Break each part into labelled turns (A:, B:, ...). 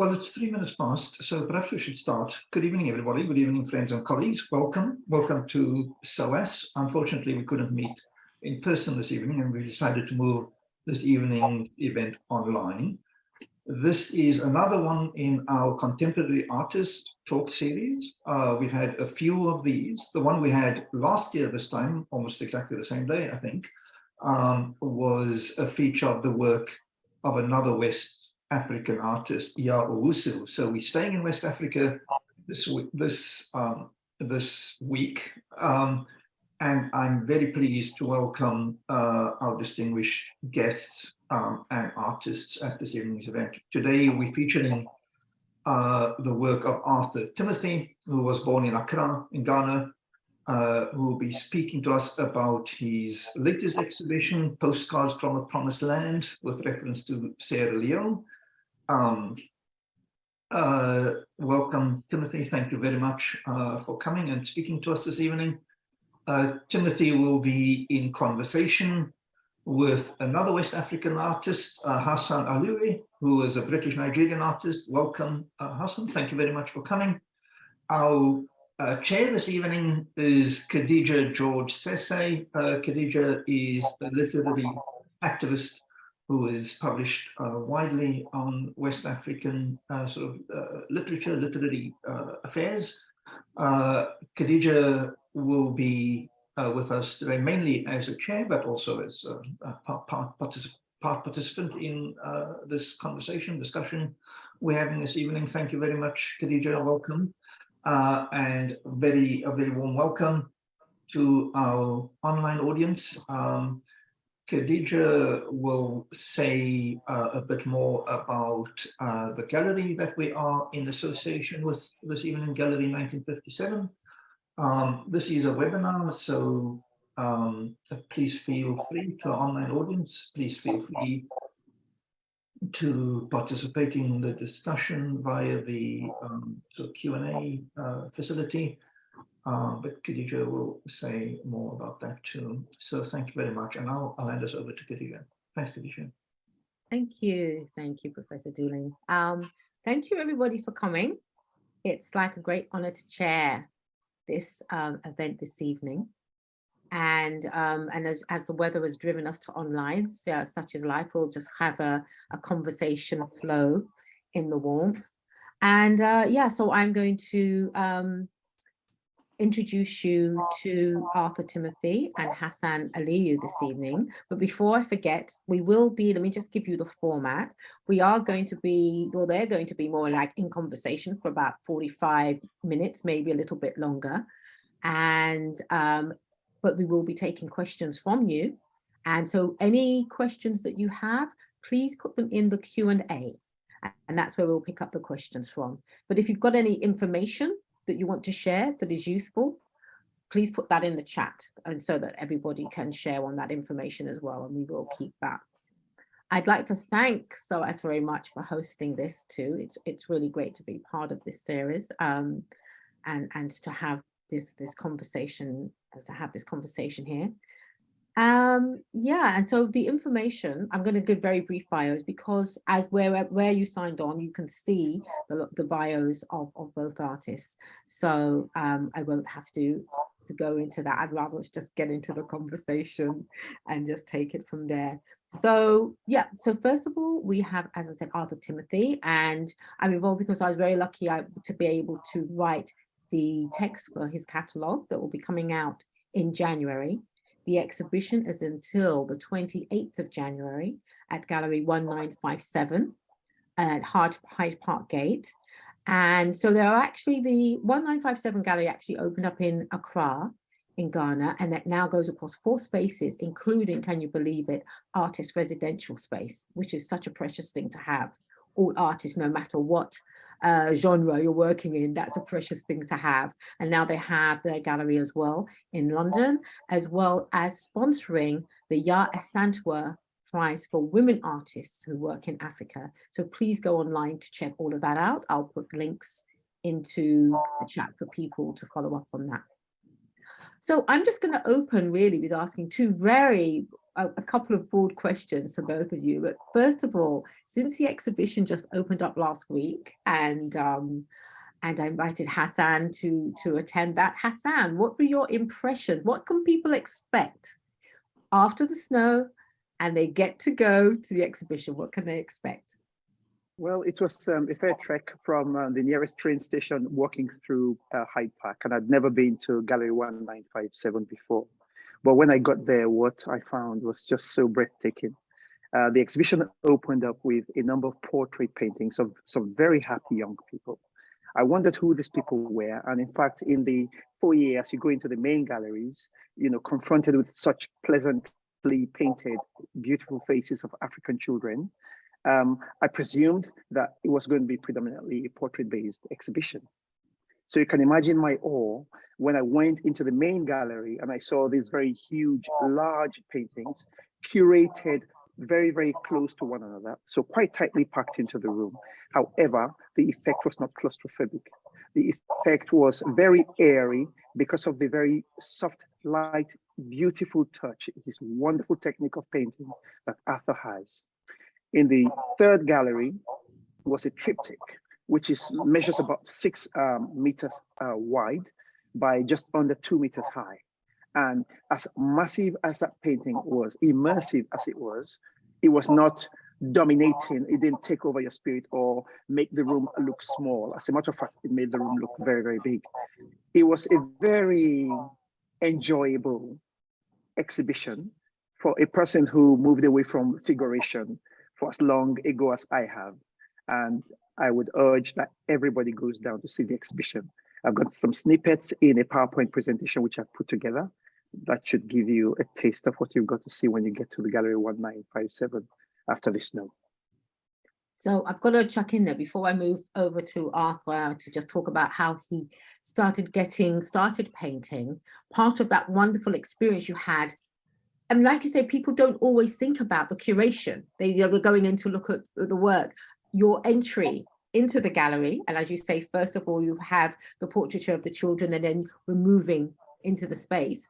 A: well, it's three minutes past, so perhaps we should start. Good evening, everybody. Good evening, friends and colleagues. Welcome. Welcome to SOAS. Unfortunately, we couldn't meet in person this evening, and we decided to move this evening event online. This is another one in our contemporary artist talk series. Uh, we've had a few of these. The one we had last year this time, almost exactly the same day, I think, um, was a feature of the work of another West African artist, Yaa Owusu. So we're staying in West Africa this week, this, um, this week. Um, and I'm very pleased to welcome uh, our distinguished guests um, and artists at this evening's event. Today we're featuring uh, the work of Arthur Timothy, who was born in Accra in Ghana, uh, who will be speaking to us about his latest exhibition, Postcards from a Promised Land, with reference to Sierra Leone. Um, uh, welcome, Timothy. Thank you very much uh, for coming and speaking to us this evening. Uh, Timothy will be in conversation with another West African artist, uh, Hassan Aliyu, who is a British Nigerian artist. Welcome, uh, Hassan. Thank you very much for coming. Our uh, chair this evening is Khadija George Sesay. Khadija is a literary activist who is published uh, widely on West African uh, sort of uh, literature, literary uh, affairs. Khadija will be with us today, mainly as a chair, but also as a, a part, part, particip part, participant in this conversation, discussion we're having this evening. Thank you very much, Khadija. Welcome uh, and very a very warm welcome to our online audience. Um, Khadija will say uh, a bit more about uh, the gallery that we are in association with this evening, Gallery 1957. Um, this is a webinar, so um, please feel free to our online audience, please feel free to participate in the discussion via the um, of Q&A uh, facility. Uh, but Khadija will say more about that too. So thank you very much. And I'll, I'll hand us over to Khadija. Thanks, Khadija.
B: Thank you. Thank you, Professor Dooling. Um, thank you, everybody, for coming. It's like a great honor to chair this um, event this evening and um, and as, as the weather has driven us to online, so, such as life, we'll just have a, a conversation flow in the warmth. And uh, yeah, so I'm going to um, introduce you to Arthur Timothy and Hassan Aliyu this evening. But before I forget, we will be, let me just give you the format. We are going to be, well, they're going to be more like in conversation for about 45 minutes, maybe a little bit longer. And um, but we will be taking questions from you. And so any questions that you have, please put them in the Q&A. And that's where we'll pick up the questions from. But if you've got any information that you want to share that is useful, please put that in the chat and so that everybody can share on that information as well. And we will keep that. I'd like to thank SOAS very much for hosting this too. It's, it's really great to be part of this series um, and, and to have this, this conversation to have this conversation here. Um, yeah, and so the information, I'm going to give very brief bios because as where, where you signed on, you can see the, the bios of, of both artists. So um, I won't have to, to go into that. I'd rather just get into the conversation and just take it from there. So yeah, so first of all, we have, as I said, Arthur Timothy, and I'm involved because I was very lucky to be able to write the text for his catalogue that will be coming out in January. The exhibition is until the 28th of January at Gallery 1957 at Hyde Park Gate. And so there are actually the 1957 gallery actually opened up in Accra in Ghana and that now goes across four spaces, including, can you believe it, artist residential space, which is such a precious thing to have. All artists, no matter what uh, genre you're working in, that's a precious thing to have. And now they have their gallery as well in London, as well as sponsoring the Yaa Asantewaa Prize for Women Artists who work in Africa. So please go online to check all of that out. I'll put links into the chat for people to follow up on that. So I'm just going to open really with asking two very a, a couple of broad questions to both of you. But first of all, since the exhibition just opened up last week and um, and I invited Hassan to, to attend that. Hassan, what were your impressions? What can people expect after the snow and they get to go to the exhibition? What can they expect?
C: Well, it was um, a fair trek from uh, the nearest train station walking through uh, Hyde Park, and I'd never been to Gallery 1957 before. But when I got there, what I found was just so breathtaking. Uh, the exhibition opened up with a number of portrait paintings of some very happy young people. I wondered who these people were. And in fact, in the foyer, as you go into the main galleries, you know, confronted with such pleasantly painted, beautiful faces of African children, um, I presumed that it was going to be predominantly a portrait-based exhibition. So you can imagine my awe when I went into the main gallery and I saw these very huge, large paintings curated very, very close to one another, so quite tightly packed into the room. However, the effect was not claustrophobic. The effect was very airy because of the very soft, light, beautiful touch, his wonderful technique of painting that Arthur has. In the third gallery was a triptych, which is measures about six um, meters uh, wide by just under two meters high. And as massive as that painting was, immersive as it was, it was not dominating. It didn't take over your spirit or make the room look small. As a matter of fact, it made the room look very, very big. It was a very enjoyable exhibition for a person who moved away from figuration for as long ago as I have. And I would urge that everybody goes down to see the exhibition. I've got some snippets in a PowerPoint presentation which I've put together. That should give you a taste of what you've got to see when you get to the Gallery 1957 after the snow.
B: So I've got to chuck in there before I move over to Arthur to just talk about how he started getting started painting. Part of that wonderful experience you had and like you say, people don't always think about the curation. They, you know, they're going in to look at the work. Your entry into the gallery, and as you say, first of all, you have the portraiture of the children and then we're moving into the space.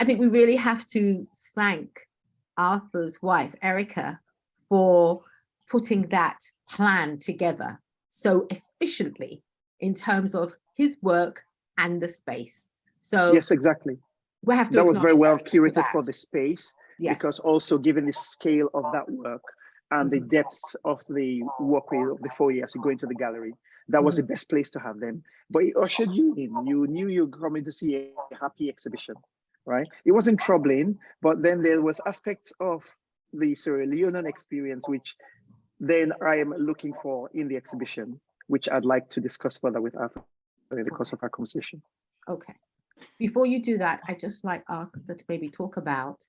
B: I think we really have to thank Arthur's wife, Erica, for putting that plan together so efficiently in terms of his work and the space. So
C: yes, exactly
B: we have to
C: that was very well
B: curated
C: for, the space
B: yes.
C: because also given the scale of that work and the depth of the walkway of the foyer as you go into the gallery. That was the
B: Mm-hmm.
C: best place to have them. But it ushered you in. You knew you were coming to see a happy exhibition right? It wasn't troubling but then there was aspects of the Sierra Leonean experience which then I am looking for in the exhibition which I'd like to discuss further with Arthur in the course of our conversation.
B: Okay. Before you do that, I'd just like Arthur to maybe talk about,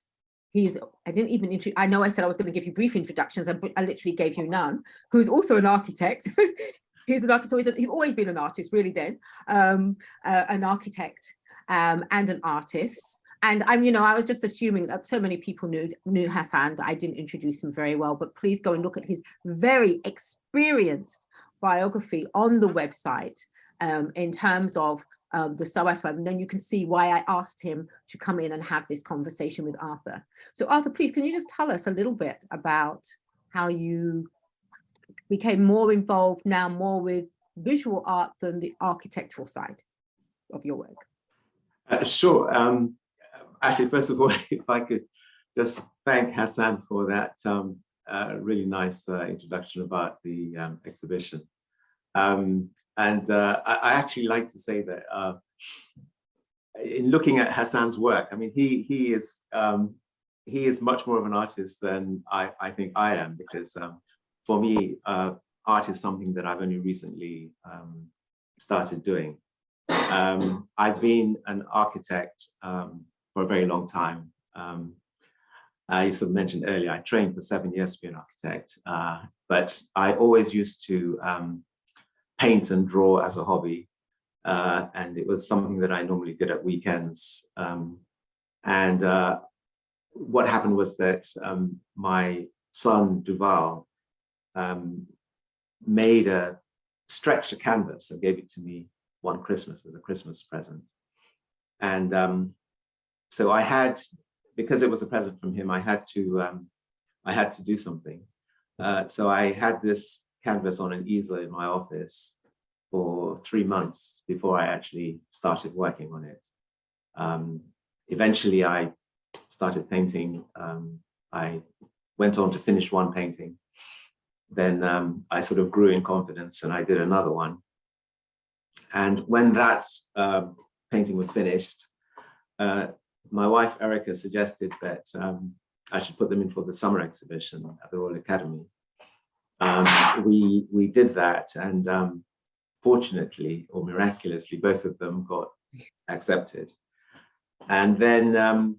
B: he's, I didn't even, intro- I know I said I was going to give you brief introductions, I, I literally gave you none, who's also an architect. he's an architect, so he's, a, he's always been an artist, really then, um, uh, an architect um, and an artist. And I'm, you know, I was just assuming that so many people knew knew Hassan that I didn't introduce him very well, but please go and look at his very experienced biography on the website um, in terms of um, the SOAS web, and then you can see why I asked him to come in and have this conversation with Arthur. So Arthur, please, can you just tell us a little bit about how you became more involved now more with visual art than the architectural side of your work?
D: Uh, sure. Um, actually, first of all, if I could just thank Hassan for that um, uh, really nice uh, introduction about the um, exhibition. Um, and uh, I, I, actually like to say that uh, in looking at Hassan's work, I mean, he he is um, he is much more of an artist than I, I think I am, because um, for me, uh, art is something that I've only recently um, started doing. Um, I've been an architect um, for a very long time. Um, I used to mention earlier, I trained for seven years to be an architect, uh, but I always used to um, paint and draw as a hobby. Uh, and it was something that I normally did at weekends. Um, and uh, what happened was that um, my son Duval um, made a stretched a canvas and gave it to me one Christmas as a Christmas present. And um, so I had because it was a present from him, I had to um, I had to do something. Uh, so I had this canvas on an easel in my office for three months before I actually started working on it. Um, eventually, I started painting. Um, I went on to finish one painting. Then um, I sort of grew in confidence and I did another one. And when that um, painting was finished, uh, my wife Erica suggested that um, I should put them in for the summer exhibition at the Royal Academy. Um, we we did that, and um, fortunately or miraculously, both of them got accepted. And then um,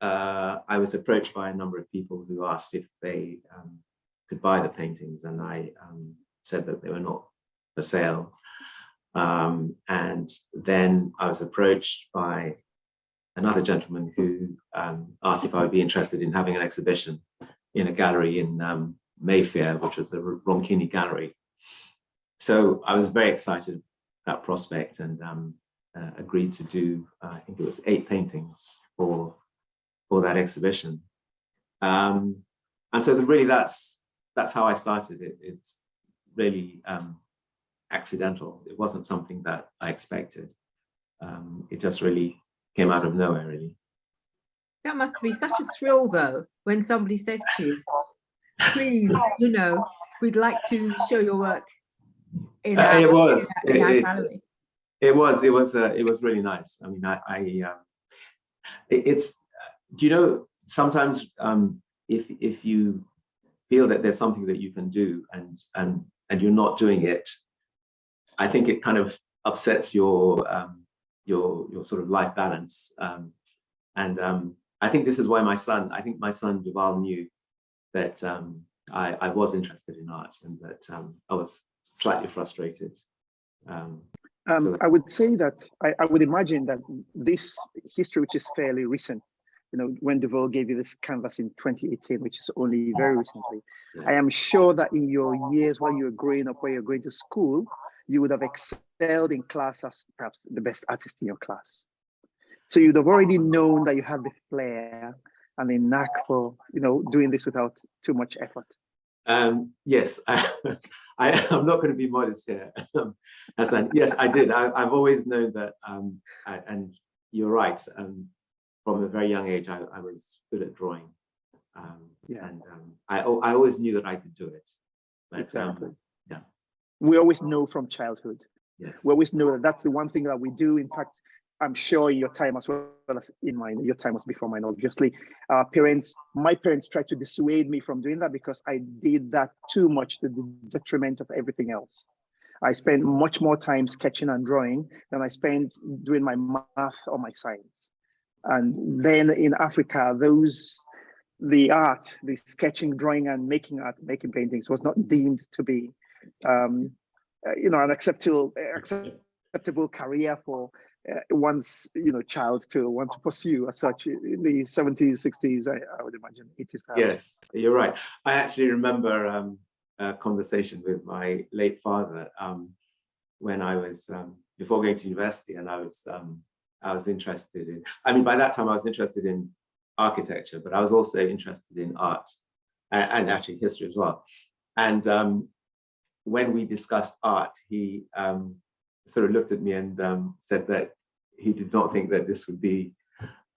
D: uh, I was approached by a number of people who asked if they um, could buy the paintings, and I um, said that they were not for sale. Um, and then I was approached by another gentleman who asked if I would be interested in having an exhibition in a gallery in Mayfair, which was the Ronconi Gallery. So I was very excited that prospect and um, uh, agreed to do, uh, I think it was eight paintings for, for that exhibition. Um, and so the, really that's, that's how I started it. It's really um, accidental. It wasn't something that I expected. Um, it just really came out of nowhere, really.
B: That must be such a thrill, though, when somebody says to you, please, you know, we'd like to show your work in
D: Uh,
B: our,
D: it was.
B: in our
D: It- it- It was, it was, uh, it was really nice. I mean, I, I um, it, it's, do you know, sometimes um, if, if you feel that there's something that you can do and, and, and you're not doing it, I think it kind of upsets your, um, your, your sort of life balance. Um, and um, I think this is why my son, I think my son Duval knew that um, I, I was interested in art and that um, I was slightly frustrated. Um,
C: Um,
D: So-
C: I would say that I, I would imagine that this history, which is fairly recent, you know, when Duval gave you this canvas in 2018, which is only very recently,
D: Yeah.
C: I am sure that in your years while you were growing up, while you're going to school, you would have excelled in class as perhaps the best artist in your class. So you'd have already known that you have the flair and the knack for, you know, doing this without too much effort.
D: Um, yes, I, I, am not going to be modest here. Um, Hassan. Yes, I did. I, have always known that, um, I, and you're right. Um, from a very young age, I, I was good at drawing. Um,
C: Yeah.
D: And um, I, I always knew that I could do it. But,
C: Exactly.
D: yeah.
C: We always know from childhood.
D: yes.
C: we always know that that's the one thing that we do. In fact, I'm sure your time as well as in mine, your time was before mine, obviously. Our parents, my parents tried to dissuade me from doing that because I did that too much to the detriment of everything else. I spent much more time sketching and drawing than I spent doing my math or my science. And then in Africa, those, the art, the sketching, drawing and making art, making paintings was not deemed to be um, uh, you know, an acceptable acceptable career for uh, one's you know child to want to pursue as such in the 70s, 60s, I, I would imagine 80s. perhaps.
D: Yes, you're right. I actually remember um, a conversation with my late father um, when I was um, before going to university, and I was um, I was interested in. I mean, by that time I was interested in architecture, but I was also interested in art and, and actually history as well. And um, when we discussed art, he um, sort of looked at me and um, said that he did not think that this would be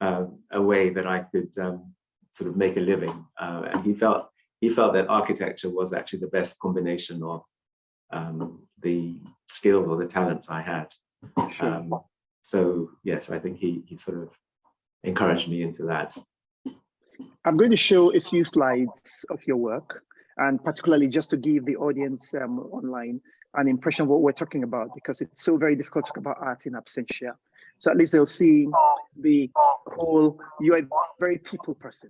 D: um, a way that I could um, sort of make a living. Uh, and he felt he felt that architecture was actually the best combination of um, the skills or the talents I had. Um, so yes, I think he he sort of encouraged me into that.
C: I'm going to show a few slides of your work, and particularly just to give the audience um, online an impression of what we're talking about, because it's so very difficult to talk about art in absentia. So at least they'll see the whole, you're a very people person.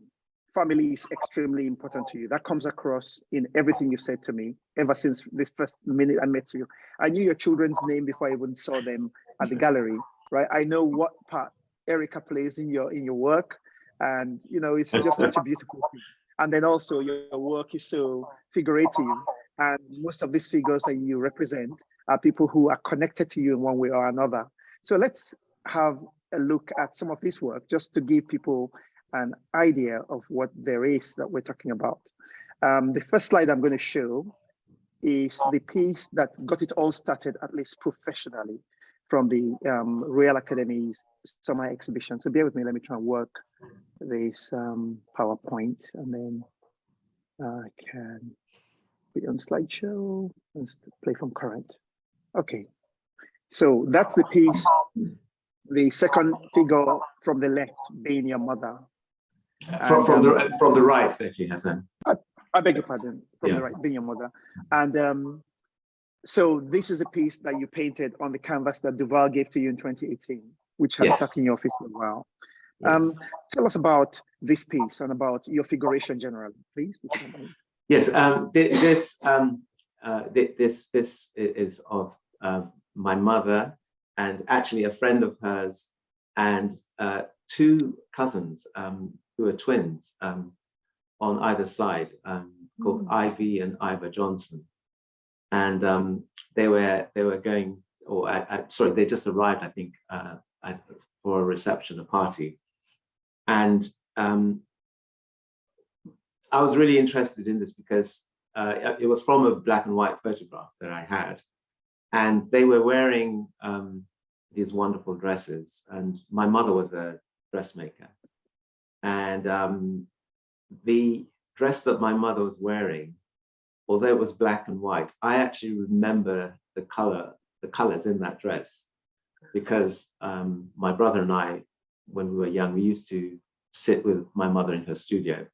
C: Family is extremely important to you. That comes across in everything you've said to me ever since this first minute I met you. I knew your children's name before I even saw them at the gallery, right? I know what part Erica plays in your in your work. And you know, it's just such a beautiful thing. And then also your work is so figurative. And most of these figures that you represent are people who are connected to you in one way or another. So let's have a look at some of this work just to give people an idea of what there is that we're talking about. Um, the first slide I'm going to show is the piece that got it all started, at least professionally, from the um, Royal Academy's summer exhibition. So bear with me, let me try and work this um, PowerPoint and then I can on slideshow and play from current. Okay, so that's the piece, the second figure from the left being your mother.
D: From, from
C: And,
D: the from the right, actually, Hassan.
C: I beg your pardon, from
D: Yeah.
C: the right, being your mother. And um, so this is a piece that you painted on the canvas that Duval gave to you in 2018, which had
D: Yes.
C: sat in your office for a while. Um, tell us about this piece and about your figuration generally, please. If you don't mind.
D: Yes, um, thi- this, um, uh, thi- this, this is of um, my mother and actually a friend of hers and uh, two cousins um, who are twins um, on either side, um, called Ivy and Ivor Johnson. And um, they were they were going, or I, I, sorry, they just arrived, I think, uh, at, for a reception, a party, and um, I was really interested in this because uh, it was from a black and white photograph that I had. And they were wearing um, these wonderful dresses. And my mother was a dressmaker. And um, the dress that my mother was wearing, although it was black and white, I actually remember the color, the colors in that dress because um, my brother and I, when we were young, we used to sit with my mother in her studio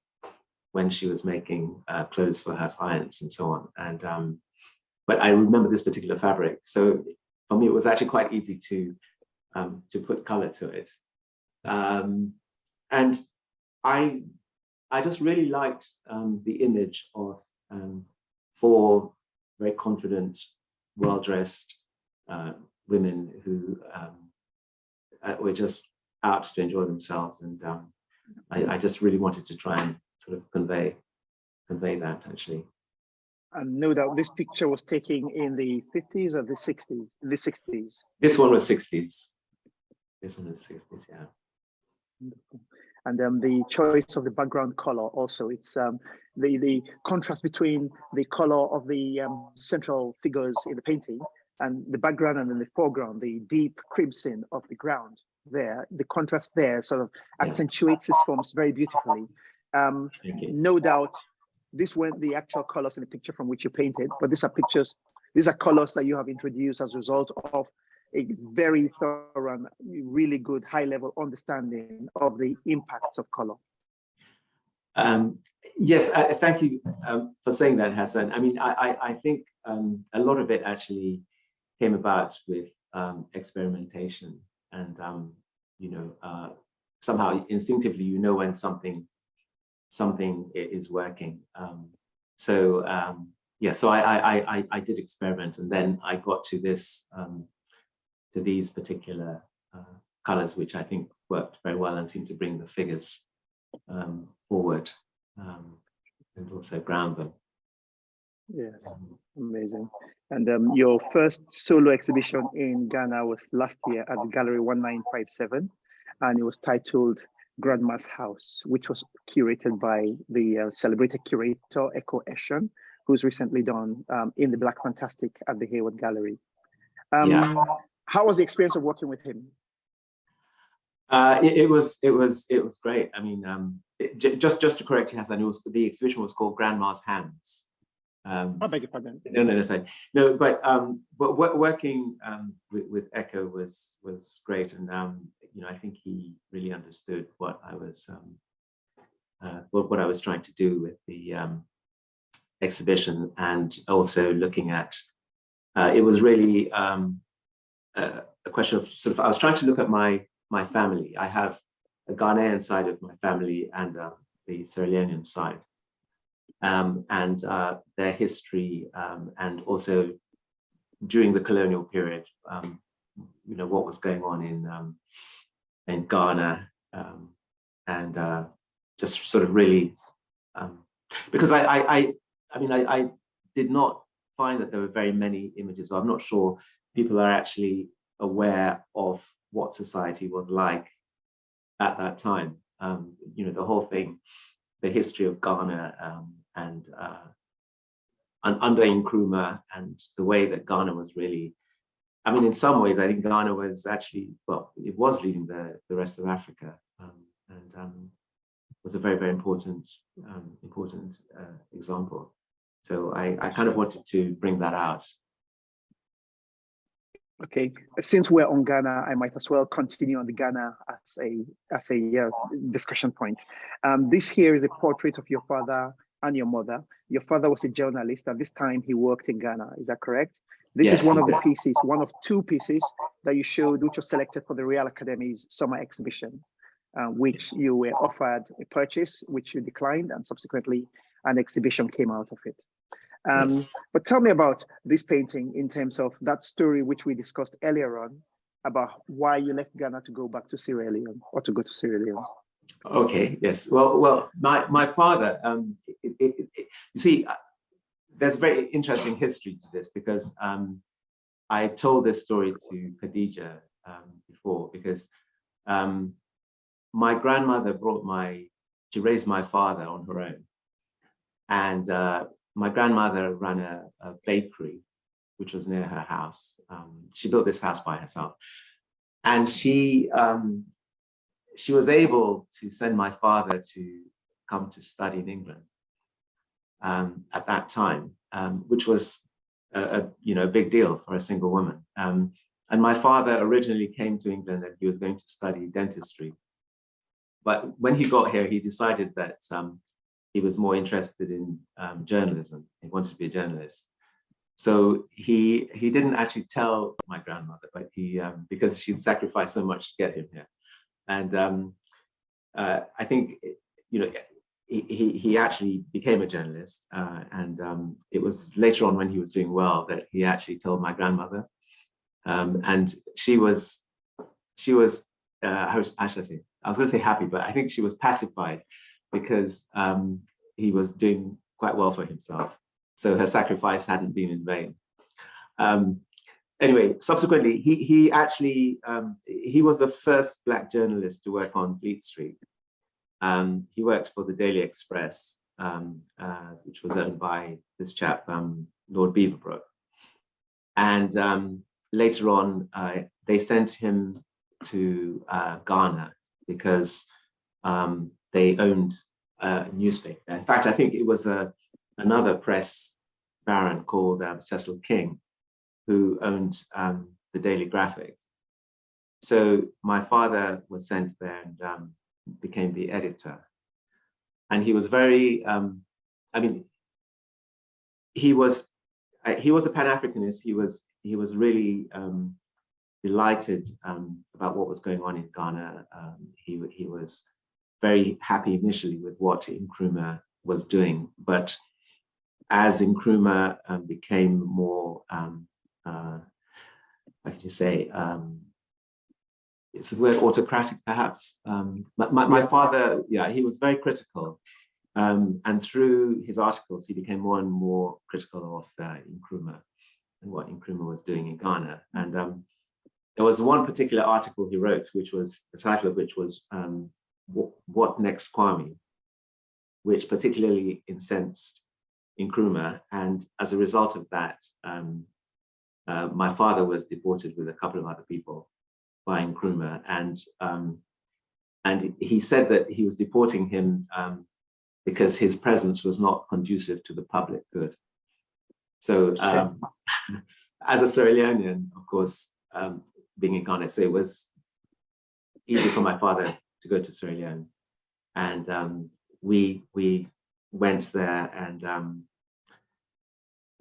D: when she was making uh, clothes for her clients and so on. And um, but I remember this particular fabric. So for me, it was actually quite easy to um, to put color to it. Um, and I I just really liked um, the image of um, four very confident, well-dressed uh, women who um, uh, were just out to enjoy themselves. And I, I just really wanted to try and sort of convey convey that actually.
C: And no doubt this picture was taken in the 50s or the 60s, in the 60s.
D: This one was 60s. This one was 60s, yeah.
C: And um, the choice of the background color also, it's um, the, the contrast between the color of the um, central figures in the painting and the background and then the foreground, the deep crimson of the ground there, the contrast there sort of
D: Yeah.
C: accentuates his forms very beautifully. Um, no doubt these weren't the actual colors in the picture from which you painted, but these are pictures, these are colors that you have introduced as a result of a very thorough and really good high level understanding of the impacts of color.
D: Um, yes, I, thank you um, for saying that, Hassan. I mean, I, I, I think um, a lot of it actually came about with um, experimentation and, um, you know, uh, somehow instinctively, you know, when something something is working. Um, so um, yeah, so I, I, I, I did experiment and then I got to this, um, to these particular uh, colors, which I think worked very well and seemed to bring the figures um, forward um, and also ground them.
C: Yes, amazing. And um, your first solo exhibition in Ghana was last year at the Gallery 1957, and it was titled Grandma's House, which was curated by the uh, celebrated curator Ekow Eshun, who's recently done um, in the Black Fantastic at the Hayward Gallery. Um,
D: Yeah.
C: How was the experience of working with him?
D: Uh, it, it was it was it was great. I mean, um, it, ju- just just to correct you, Hassan, it was the exhibition was called Grandma's Hands. Um,
C: I beg your pardon.
D: no, no, no, sorry. no, but um, but working um, with, with Ekow was was great, and um, you know, I think he really understood what I was um, uh, what what I was trying to do with the um, exhibition, and also looking at. Uh, it was really um, a, a question of sort of. I was trying to look at my my family. I have a Ghanaian side of my family and uh, the Sierra Leonean side um, and uh, their history, um, and also during the colonial period, you know, what was going on in um, in Ghana, um, and uh, just sort of really, um, because I, I, I, I mean, I, I did not find that there were very many images. So I'm not sure people are actually aware of what society was like at that time. um, you know, the whole thing, the history of Ghana um, and uh, un- under Nkrumah and the way that Ghana was really, I mean, in some ways, I think Ghana was actually, well, it was leading the, the rest of Africa um, and um, was a very, very important, um, important uh, example. So I, I kind of wanted to bring that out.
C: Okay, since we're on Ghana, I might as well continue on the Ghana as a as a uh, discussion point. Um, this here is a portrait of your father and your mother. Your father was a journalist. At this time, he worked in Ghana. Is that correct? This
D: Yes,
C: is one of the pieces, one of two pieces that you showed, which was selected for the Royal Academy's summer exhibition, uh, which you were offered a purchase, which you declined, and subsequently an exhibition came out of it. Um,
D: Yes.
C: But tell me about this painting in terms of that story which we discussed earlier on about why you left Ghana to go back to Sierra Leone or to go to Sierra Leone.
D: Okay, yes. Well, well, my, my father, um, it, it, it- you see, there's a very interesting history to this because um, I told this story to Khadija um, before because um, my grandmother brought my, she raised my father on her own. And uh, my grandmother ran a, a bakery, which was near her house. Um, she built this house by herself. And she, um, she was able to send my father to come to study in England um, at that time, um, which was a, a, you know a big deal for a single woman. Um, and my father originally came to England and he was going to study dentistry. But when he got here, he decided that um, he was more interested in um, journalism. He wanted to be a journalist. So he he didn't actually tell my grandmother, but he um, because she'd sacrificed so much to get him here. And uh, I think, you know, he, he, actually became a journalist. Uh, and um, it was later on when he was doing well that he actually told my grandmother. Um, and she was, she was, uh, how should I say? I was going to say happy, but I think she was pacified because um, he was doing quite well for himself. So her sacrifice hadn't been in vain. Um, anyway, subsequently, he he actually um, he was the first black journalist to work on Fleet Street. Um, he worked for the Daily Express, um, uh, which was owned by this chap, um, Lord Beaverbrook. And um, later on, uh, they sent him to uh, Ghana because um, they owned a newspaper. In fact, I think it was a, another press baron called um, Cecil King who owned the Daily Graphic. So my father was sent there and became the editor. And he was very, um, I mean, he was uh, he was a Pan-Africanist. He was he was really um, delighted um, about what was going on in Ghana. Um, he he was very happy initially with what Nkrumah was doing, but as Nkrumah um, became more um, uh, how can you say, um, it's the word autocratic perhaps. Um, my, my, father, yeah, he was very critical. Um, and through his articles, he became more and more critical of uh, Nkrumah and what Nkrumah was doing in Ghana. And um, there was one particular article he wrote, which was, the title of which was um, What, what Next Kwame, which particularly incensed Nkrumah. And as a result of that, um, uh, my father was deported with a couple of other people by Nkrumah, and um, and he said that he was deporting him um, because his presence was not conducive to the public good. So, um, as a Sierra Leonean, of course, um, being in Ghana, so it was easy for my father to go to Sierra Leone, and um, we we went there and um,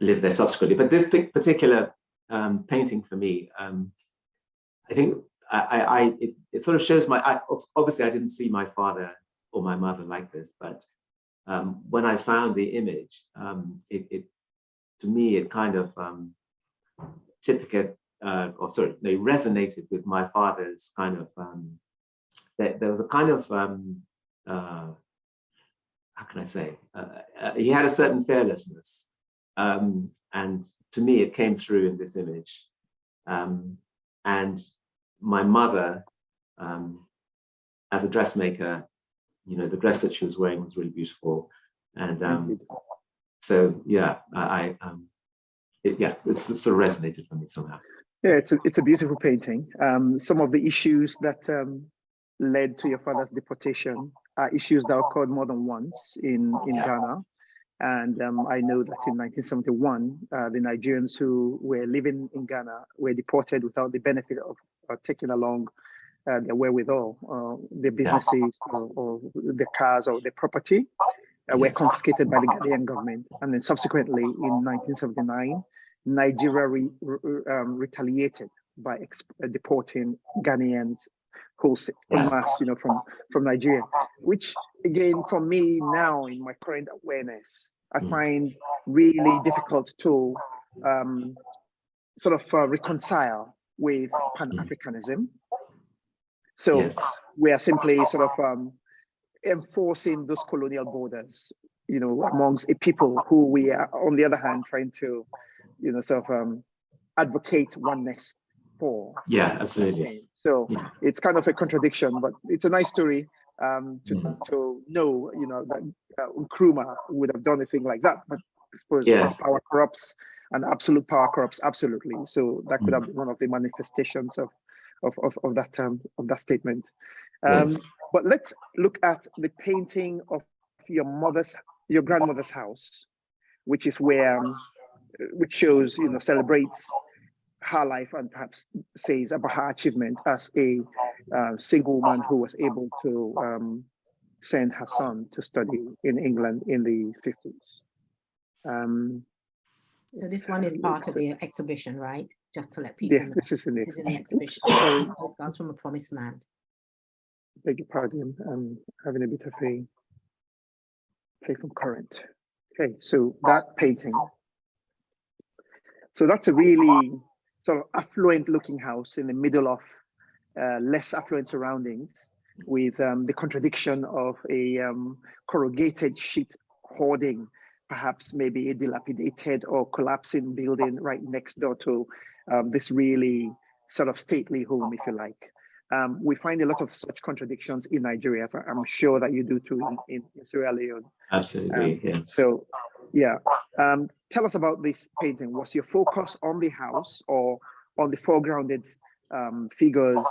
D: lived there subsequently. But this particular um, painting for me, um, I think I, I it, it, sort of shows my, I, obviously I didn't see my father or my mother like this, but um, when I found the image, um, it, it, to me, it kind of um, typical, uh, or sorry, they resonated with my father's kind of, um, there, there was a kind of, um, uh, how can I say, uh, uh, he had a certain fearlessness. Um, and to me, it came through in this image. Um, and my mother, um, as a dressmaker, you know, the dress that she was wearing was really beautiful. And um, so, yeah, I, I um, it, yeah, it's it sort of resonated for me somehow.
C: Yeah, it's a, it's a beautiful painting. Um, some of the issues that um, led to your father's deportation are issues that occurred more than once in, in
D: Yeah.
C: Ghana. And um, I know that in 1971, uh, the Nigerians who were living in Ghana were deported without the benefit of uh, taking along uh, their wherewithal, uh, their businesses or, or their cars or their property uh, were confiscated by the Ghanaian government. And then subsequently in 1979, Nigeria re, re- um, retaliated by exp- uh, deporting Ghanaians en masse, you know, from from Nigeria. Which again, for me now in my current awareness, I
D: Mm.
C: find really difficult to um, sort of uh, reconcile with Pan Africanism. So
D: Yes.
C: we are simply sort of um, enforcing those colonial borders, you know, amongst a people who we are, on the other hand, trying to, you know, sort of um, advocate oneness for.
D: Yeah, absolutely.
C: So
D: Yeah.
C: it's kind of a contradiction, but it's a nice story um, to
D: Mhm.
C: to know, you know, that uh, Nkrumah would have done a thing like that. But I suppose
D: Yes.
C: power corrupts and absolute power corrupts absolutely. So that could
D: Mhm.
C: have been one of the manifestations of of of, of that um, of that statement. Um,
D: Yes.
C: But let's look at the painting of your mother's, your grandmother's house, which is where, um, which shows, you know, celebrates her life and perhaps says about her achievement as a uh, single woman who was able to um, send her son to study in England in the 50s. Um,
B: So this one is part of the exhibition, right? Just to let people
C: yes,
B: know.
C: this is in the,
B: This is in the exhibition. Postcards from a Promised Land.
C: beg your pardon, I'm having a bit of a play from current. Okay, so that painting. So that's a really sort of affluent looking house in the middle of uh, less affluent surroundings with um, the contradiction of a um, corrugated sheet hoarding, perhaps maybe a dilapidated or collapsing building right next door to um, this really sort of stately home, if you like. Um, we find a lot of such contradictions in Nigeria, I'm sure that you do too in, in, Sierra Leone.
D: Absolutely. yes.
C: So, yeah, um, tell us about this painting. Was your focus on the house or on the foregrounded um, figures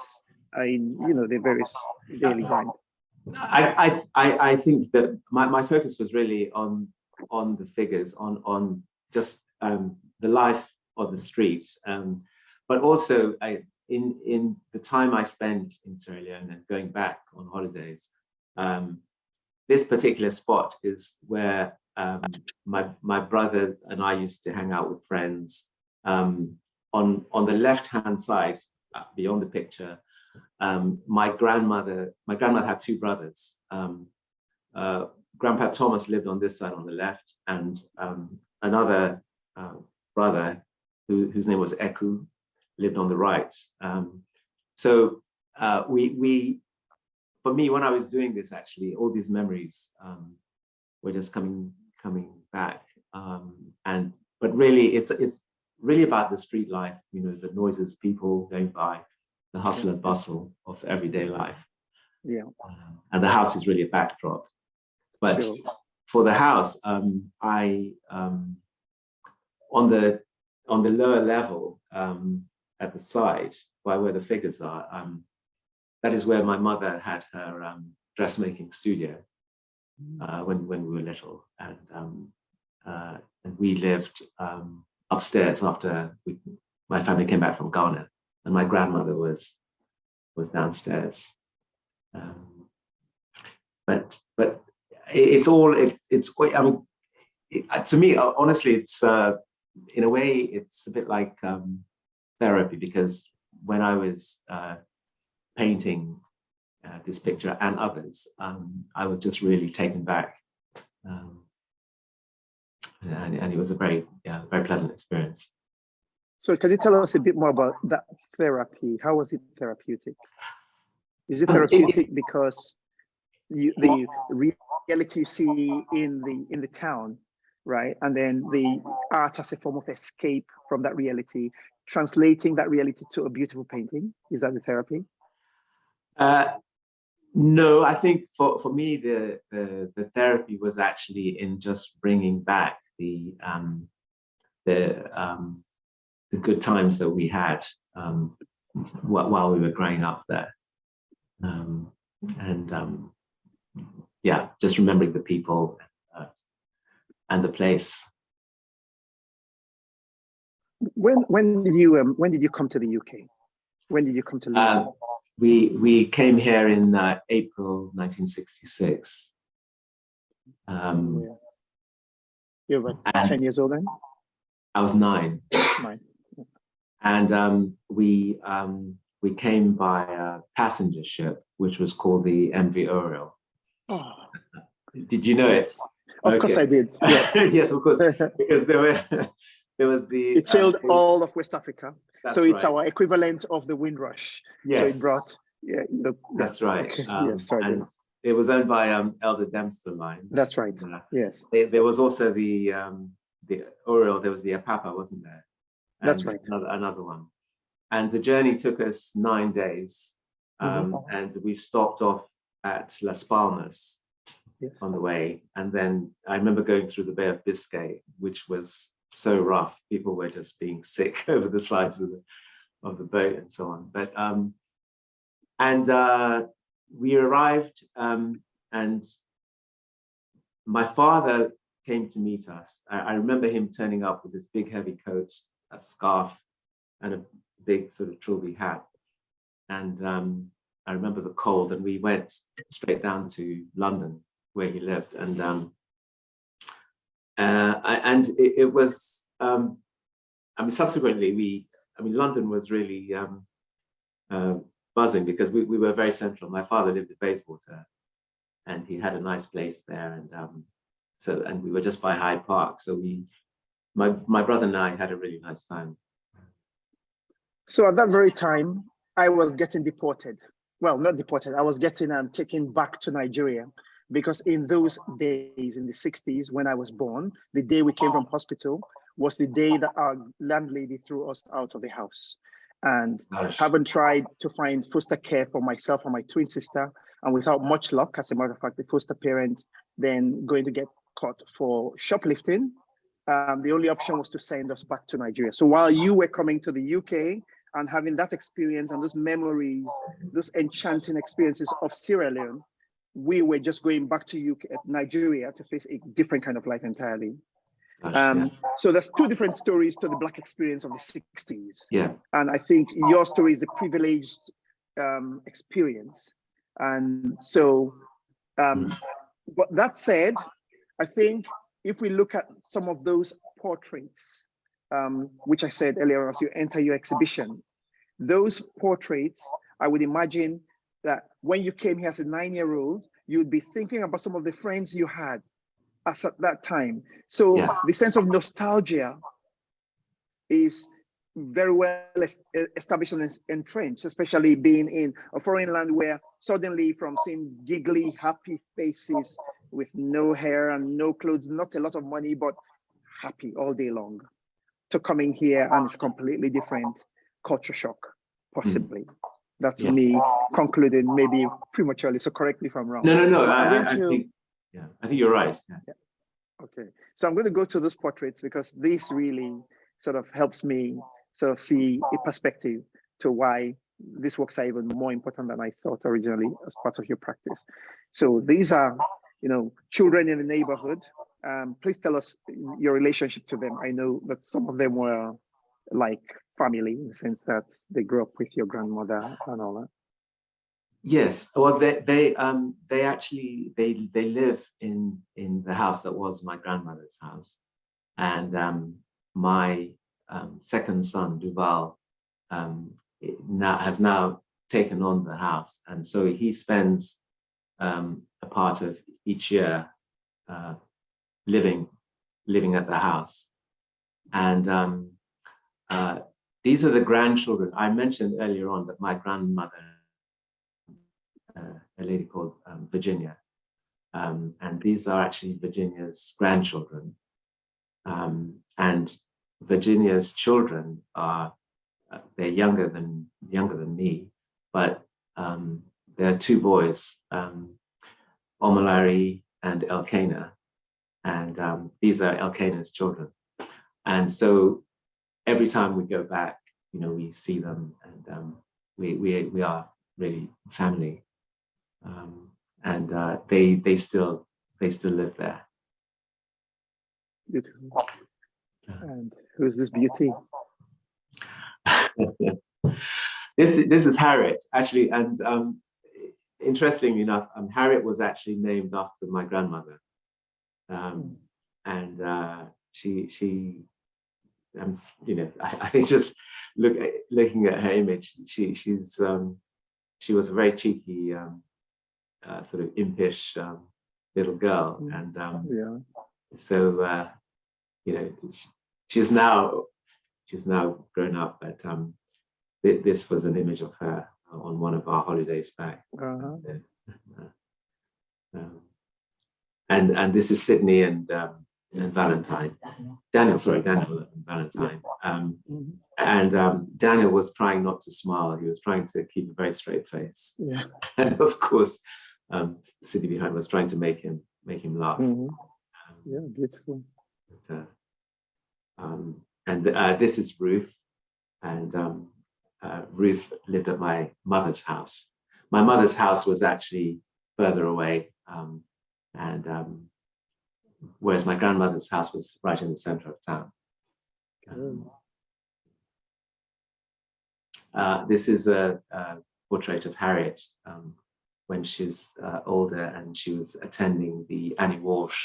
C: in, you know, the various daily grind?
D: I, I, I, think that my, my focus was really on on the figures, on on just um, the life of the street, um, but also I, in in the time I spent in Sierra Leone and going back on holidays, um, this particular spot is where um, my my brother and I used to hang out with friends. Um, on on the left hand side, uh, beyond the picture, um, my grandmother, my grandmother had two brothers. Um, uh, Grandpa Thomas lived on this side on the left, and um, another uh, brother who, whose name was Eku lived on the right. Um, so uh, we, we, for me, when I was doing this, actually, all these memories um, were just coming coming back. Um, and but really, it's it's really about the street life. You know, the noises, people going by, the hustle and bustle of everyday life.
C: Yeah,
D: Um, and the house is really a backdrop. But
C: Sure.
D: for the house, um, I um, on the on the lower level um, at the side, by where the figures are, um, that is where my mother had her um, dressmaking studio uh, when when we were little, and um, uh, and we lived um, upstairs after we, my family came back from Ghana, and my grandmother was was downstairs. Um, but but it- it's all it, it's I mean it, uh, to me uh, honestly it's uh, in a way it's a bit like um, therapy because when I was uh, painting uh, this picture and others um, I was just really taken back um, and, and it was a very yeah very pleasant experience.
C: So can you tell us a bit more about that therapy? How was it therapeutic? Is it
D: Um, it-
C: therapeutic because you, the reality you see in the in the town, right? And then the art as a form of escape from that reality, translating that reality to a beautiful painting. Is that the therapy?
D: Uh, No, I think for, for me, the, the, the therapy was actually in just bringing back the, um, the, um, the good times that we had um, while, we were growing up there. Um, and um, yeah, just remembering the people uh, and the place.
C: When when did you um, when did you come to the UK? When did you come to London?
D: Um, we, we came here in uh, April 1966. Um,
C: Yeah. You're about
D: and-
C: 10 years old then?
D: I was nine.
C: Nine.
D: And um, we um, we came by a passenger ship, which was called the MV Aureol.
C: Oh,
D: Did you know it?
C: of course I did. Yes.
D: yes, of course, because there were there was the
C: it sailed
D: um,
C: all of West Africa. so it's
D: right.
C: our equivalent of the Windrush.
D: yes,
C: So it brought, yeah, the,
D: that's right.
C: okay,
D: Um,
C: yes, sorry,
D: and. It was owned by um, Elder Dempster Lines.
C: That's right.
D: Uh,
C: yes,
D: there, there was also the um, the Aureol. There was the Apapa, wasn't there?
C: That's right.
D: Another, another one, and the journey took us nine days,
C: Mm-hmm.
D: um, and we stopped off at Las Palmas
C: yes.
D: on the way, and then I remember going through the Bay of Biscay, which was so rough. People were just being sick over the sides of the of the boat and so on. But um, and uh, we arrived, um, and my father came to meet us. I, I remember him turning up with this big heavy coat, a scarf, and a big sort of trilby hat. And um, I remember the cold, and we went straight down to London where he lived. And um, uh, I- and it, it was, um, I mean, subsequently we, I mean, London was really um, uh, buzzing because we, we were very central. My father lived at Bayswater, and he had a nice place there, and um, so and we were just by Hyde Park. So we, my my brother and I had a really nice time.
C: So at that very time, I was getting deported. Well, not deported. I was getting um, taken back to Nigeria because in those days, in the 60s, when I was born, the day we came from hospital was the day that our landlady threw us out of the house. And
D: Gosh.
C: haven't tried to find foster care for myself and my twin sister. And without much luck, as a matter of fact, the foster parent then going to get caught for shoplifting. Um, the only option was to send us back to Nigeria. So while you were coming to the UK and having that experience and those memories, those enchanting experiences of Sierra Leone, we were just going back to UK, Nigeria to face a different kind of life entirely. Um, So there's two different stories to the Black experience of the 60s.
D: yeah,
C: And I think your story is a privileged um, experience. And so, um, but that said, I think if we look at some of those portraits, um, which I said earlier as you enter your exhibition, those portraits, I would imagine that when you came here as a nine-year-old, you'd be thinking about some of the friends you had as at that time. So
D: Yeah.
C: the sense of nostalgia is very well established and entrenched, especially being in a foreign land where suddenly from seeing giggly, happy faces with no hair and no clothes, not a lot of money, but happy all day long, to coming here and it's completely different culture shock, possibly. Hmm. That's
D: Yes.
C: me concluding maybe prematurely. So correct me if I'm wrong.
D: no, no, no.
C: I'm
D: I, I,
C: going
D: I
C: to-
D: think, yeah, I think you're right. Yeah.
C: Okay, so I'm going to go to those portraits because this really sort of helps me sort of see a perspective to why these works are even more important than I thought originally as part of your practice. So these are, you know, children in the neighborhood. Um, please tell us your relationship to them. I know that some of them were like family in the sense that they grew up with your grandmother and all that.
D: Yes, well, they they um they actually they they live in in the house that was my grandmother's house, and um my um, second son Duval um now has now taken on the house, and so he spends um a part of each year uh, living living at the house, and um uh, these are the grandchildren. I mentioned earlier on that my grandmother a lady called um, Virginia. Um, and these are actually Virginia's grandchildren. Um, and Virginia's children are, uh, they're younger than, younger than me, but um, there are two boys, um, Omalari and Elkanah, and um, these are Elkanah's children. And so every time we go back, you know, we see them and um, we, we, we are really family. Um, and uh, they, they still, they still live there.
C: Beautiful. And who's this beauty?
D: this, this is Harriet, actually, and um, interestingly enough, um, Harriet was actually named after my grandmother. Um, and uh, she, she, um, you know, I, I think just look at, looking at her image, she, she's, um, she was a very cheeky, um, uh, sort of impish um, little girl,
C: Mm.
D: and um,
C: Yeah.
D: so uh, you know she's now she's now grown up but um th this was an image of her on one of our holidays back
C: Uh-huh.
D: Uh, um, and and this is Sydney and um, and Valentine Daniel sorry Daniel and Valentine um,
C: Mhm.
D: and um, Daniel was trying not to smile he was trying to keep a very straight face
C: Yeah.
D: and of course um, Sydney behind was trying to make him make him laugh
C: Mhm.
D: Um,
C: Yeah, beautiful.
D: but, uh, um, and uh, this is Ruth, and um, uh, Ruth lived at my mother's house. My mother's house was actually further away, um, and um, whereas my grandmother's house was right in the center of town. Uh, this is a, a portrait of Harriet um, when she was uh, older and she was attending the Annie Walsh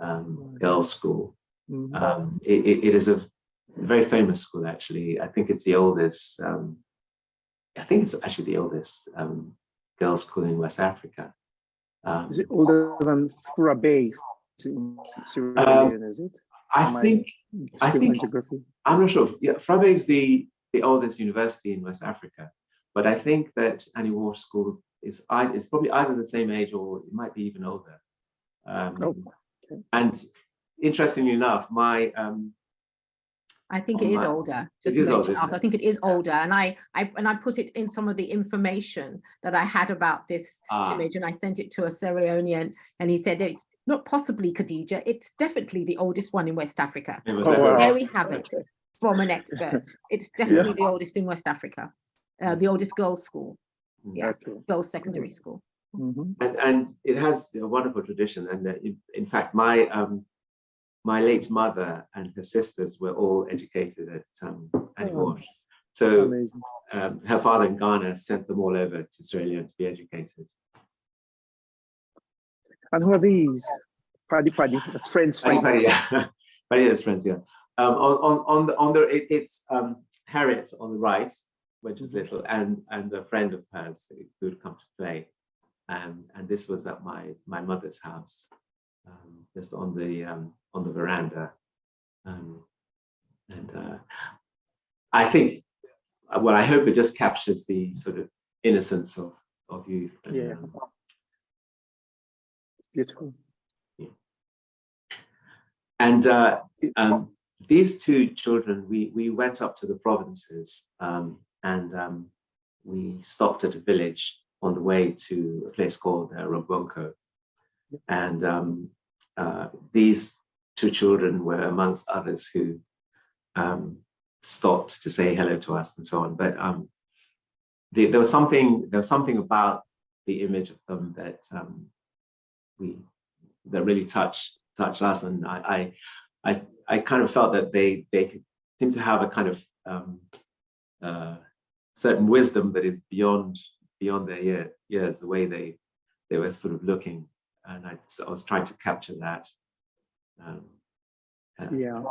D: um, girls' school.
C: Mhm.
D: Um, it, it- is a very famous school, actually. I think it's the oldest, um, I think it's actually the oldest um, girls' school in West Africa. Um,
C: Is it older than Fourah Bay? Is it in Sierra Leone, is it?
D: I
C: am
D: think, I
C: Excuse
D: think-. I'm not sure. Yeah, Fourah Bay is the, the oldest university in West Africa. But I think that Annie Walsh School is, ei- is probably either the same age or it might be even older. Um,
C: Oh, okay.
D: And interestingly enough, my um,
B: I think
D: on
B: it is
D: my-
B: older, just
D: it
B: to
D: is older,
B: mention, I think it is older, and I, I, and I put it in some of the information that I had about this
D: Ah.
B: image, and I sent it to a Sierra Leonean, and he said it's not possibly Khadija, it's definitely the oldest one in West Africa.
C: Oh, wow.
B: There we have it from an expert. It's definitely the oldest in West Africa, uh, the oldest girls' school, yeah.
C: Okay.
B: girls' secondary school.
C: Mhm.
D: And, and it has a wonderful tradition. And in, in fact, my um, my late mother and her sisters were all educated at um, Annie
C: Oh.
D: Walsh. So um, her father in Ghana sent them all over to Sierra Leone to be educated.
C: And who are these? Paddy Paddy, that's friends, friends.
D: Paddy, yeah. Paddy is friends, yeah. Um, on, on, on the, on the, it, it's um, Harriet on the right, when she was little, and, and a friend of hers who would come to play. Um, and this was at my, my mother's house, um, just on the, um, on the veranda. Um, and uh, I think, well, I hope it just captures the sort of innocence of, of youth. and,
C: Yeah.
D: um,
C: It's beautiful. Yeah.
D: And uh, um, these two children, we, we went up to the provinces um, and um, we stopped at a village on the way to a place called uh, Robonko. And um, uh, these two children were amongst others who um, stopped to say hello to us and so on. But um, the, there was something there was something about the image of them that um, we that really touched touched us, and I, I I I kind of felt that they they could seem to have a kind of um, uh, certain wisdom that is beyond beyond their year, years. The way they they were sort of looking, and I, I was trying to capture that. Um,
C: Yeah.
D: at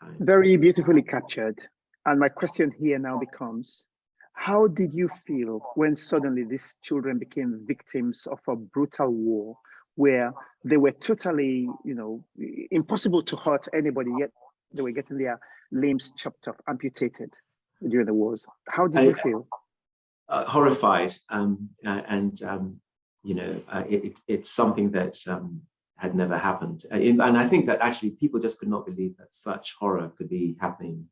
D: that.
C: Very beautifully captured. And my question here now becomes, how did you feel when suddenly these children became victims of a brutal war where they were totally, you know, impossible to hurt anybody, yet they were getting their limbs chopped off, amputated during the wars? How did you feel?
D: uh, horrified um, uh, and um, you know uh, it, it- it's something that um, had never happened Uh, and I think that actually people just could not believe that such horror could be happening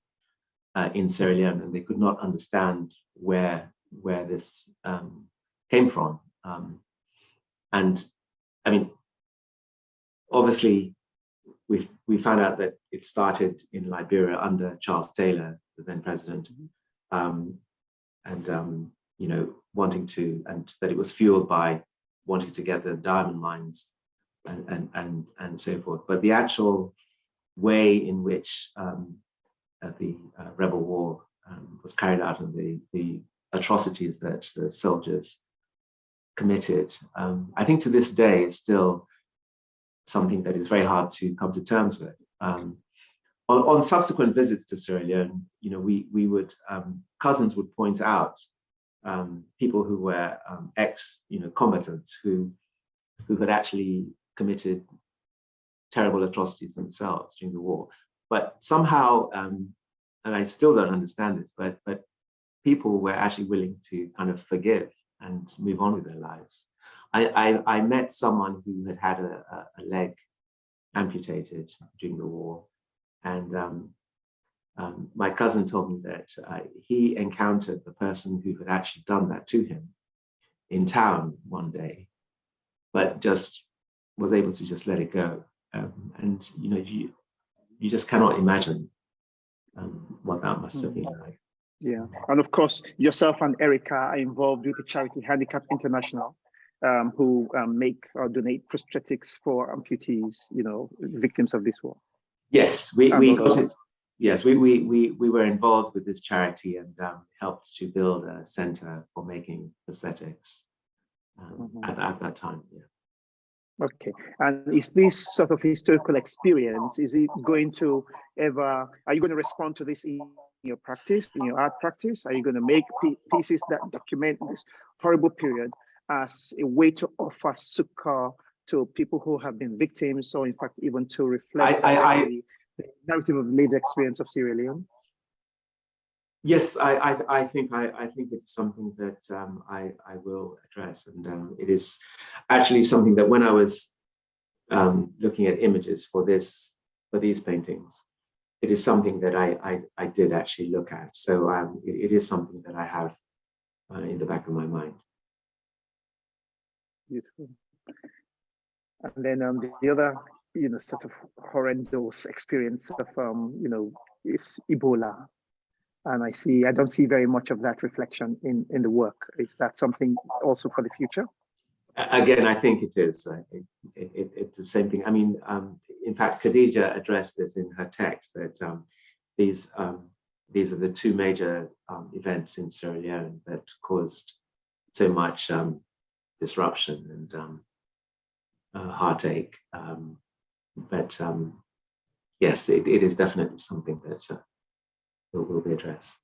D: uh, in Sierra Leone and they could not understand where where this um, came from. Um, and I mean, obviously, we we found out that it started in Liberia under Charles Taylor, the then president, um, and um, you know wanting to, and that it was fueled by wanting to get the diamond mines and and and and so forth. But the actual way in which um, uh, the uh, rebel war um, was carried out and the the atrocities that the soldiers committed, um, I think to this day is still something that is very hard to come to terms with. Um, on, on, subsequent visits to Sierra Leone, you know, we we would um, cousins would point out um, people who were um, ex, you know, combatants who who had actually committed terrible atrocities themselves during the war. But somehow, um, and I still don't understand this, but but people were actually willing to kind of forgive and move on with their lives. I, I, I met someone who had had a, a, leg amputated during the war. And um, um, my cousin told me that uh, he encountered the person who had actually done that to him in town one day, but just was able to just let it go. Um, and, you know, you, you just cannot imagine um, what that must have been like.
C: Yeah, and of course, yourself and Erica are involved with the charity Handicap International, um, who um, make or donate prosthetics for amputees, you know, victims of this war.
D: Yes, we, we got it. Yes, we, we, we, we were involved with this charity and um, helped to build a center for making prosthetics mm -hmm. at, at that time. Yeah.
C: Okay, and is this sort of historical experience, is it going to ever, are you going to respond to this in your practice, in your art practice? Are you going to make pieces that document this horrible period as a way to offer succor to people who have been victims, or in fact, even to reflect
D: I, I,
C: the, the, narrative of lived experience of Sierra Leone?
D: Yes, I, I, I think I, I think it's something that um, I, I will address, and um, it is actually something that when I was um, looking at images for this for these paintings, it is something that I I, I did actually look at. So um, it, it is something that I have uh, in the back of my mind.
C: Beautiful. And then um, the, the other, you know, sort of horrendous experience of, um, you know, is Ebola. And I see, I don't see very much of that reflection in, in the work. Is that something also for the future?
D: Again, I think it is. It, it, it, it's the same thing. I mean, um, in fact, Khadija addressed this in her text that um, these um, these are the two major um, events in Sierra Leone that caused so much um, disruption and um, uh, heartache. Um, but um, yes, it, it is definitely something that uh, will, be addressed.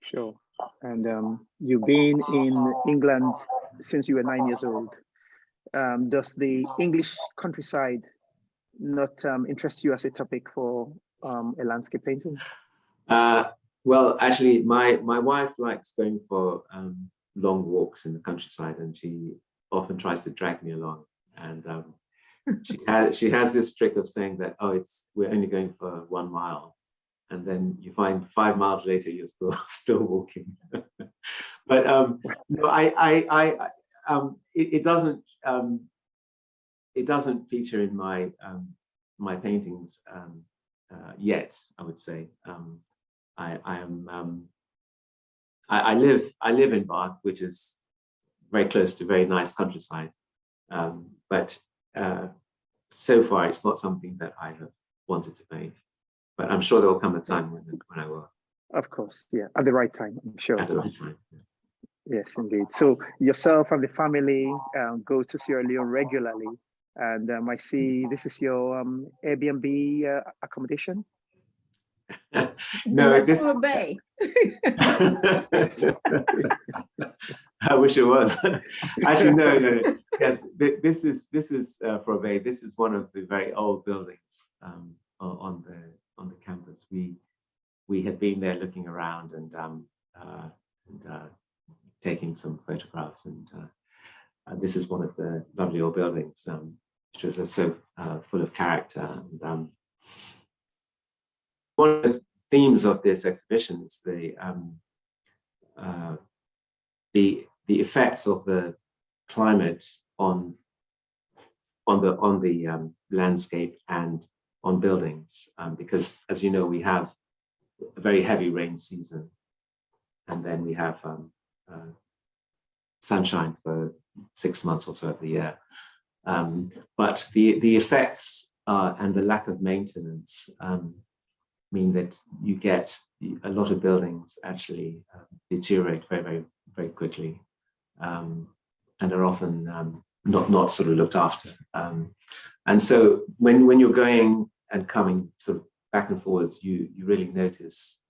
C: Sure. And um, you've been in England since you were nine years old. Um, does the English countryside not um, interest you as a topic for um, a landscape painting?
D: Uh, well, actually, my my wife likes going for um, long walks in the countryside and she often tries to drag me along. And um, she has she has this trick of saying that oh it's we're only going for one mile and then you find five miles later you're still still walking. But um no i i i um it, it doesn't um it doesn't feature in my um my paintings um uh, yet i would say. Um i i am um I, I, live I live in Bath, which is very close to very nice countryside. Um, but uh, so far, it's not something that I have wanted to paint. But I'm sure there will come a time when, when I will.
C: Of course, yeah, at the right time, I'm sure.
D: At the right time. Yeah.
C: Yes, indeed. So yourself and the family um, go to Sierra Leone regularly. And um, I see this is your um, Airbnb uh, accommodation.
D: no, this.
B: Bay.
D: I wish it was. Actually, no, no. Yes, this is this is uh, Bay. This is one of the very old buildings um, on the on the campus. We we had been there looking around and um, uh, and uh, taking some photographs, and uh, this is one of the lovely old buildings, um, which was so uh, full of character and um, one of the themes of this exhibition is the um, uh, the the effects of the climate on on the on the um, landscape and on buildings, um, because as you know, we have a very heavy rain season, and then we have um, uh, sunshine for six months or so of the year. Um, but the the effects uh, and the lack of maintenance um, mean that you get a lot of buildings actually uh, deteriorate very very very quickly um, and are often um, not not sort of looked after. Um, and so when when you're going and coming sort of back and forwards, you you really notice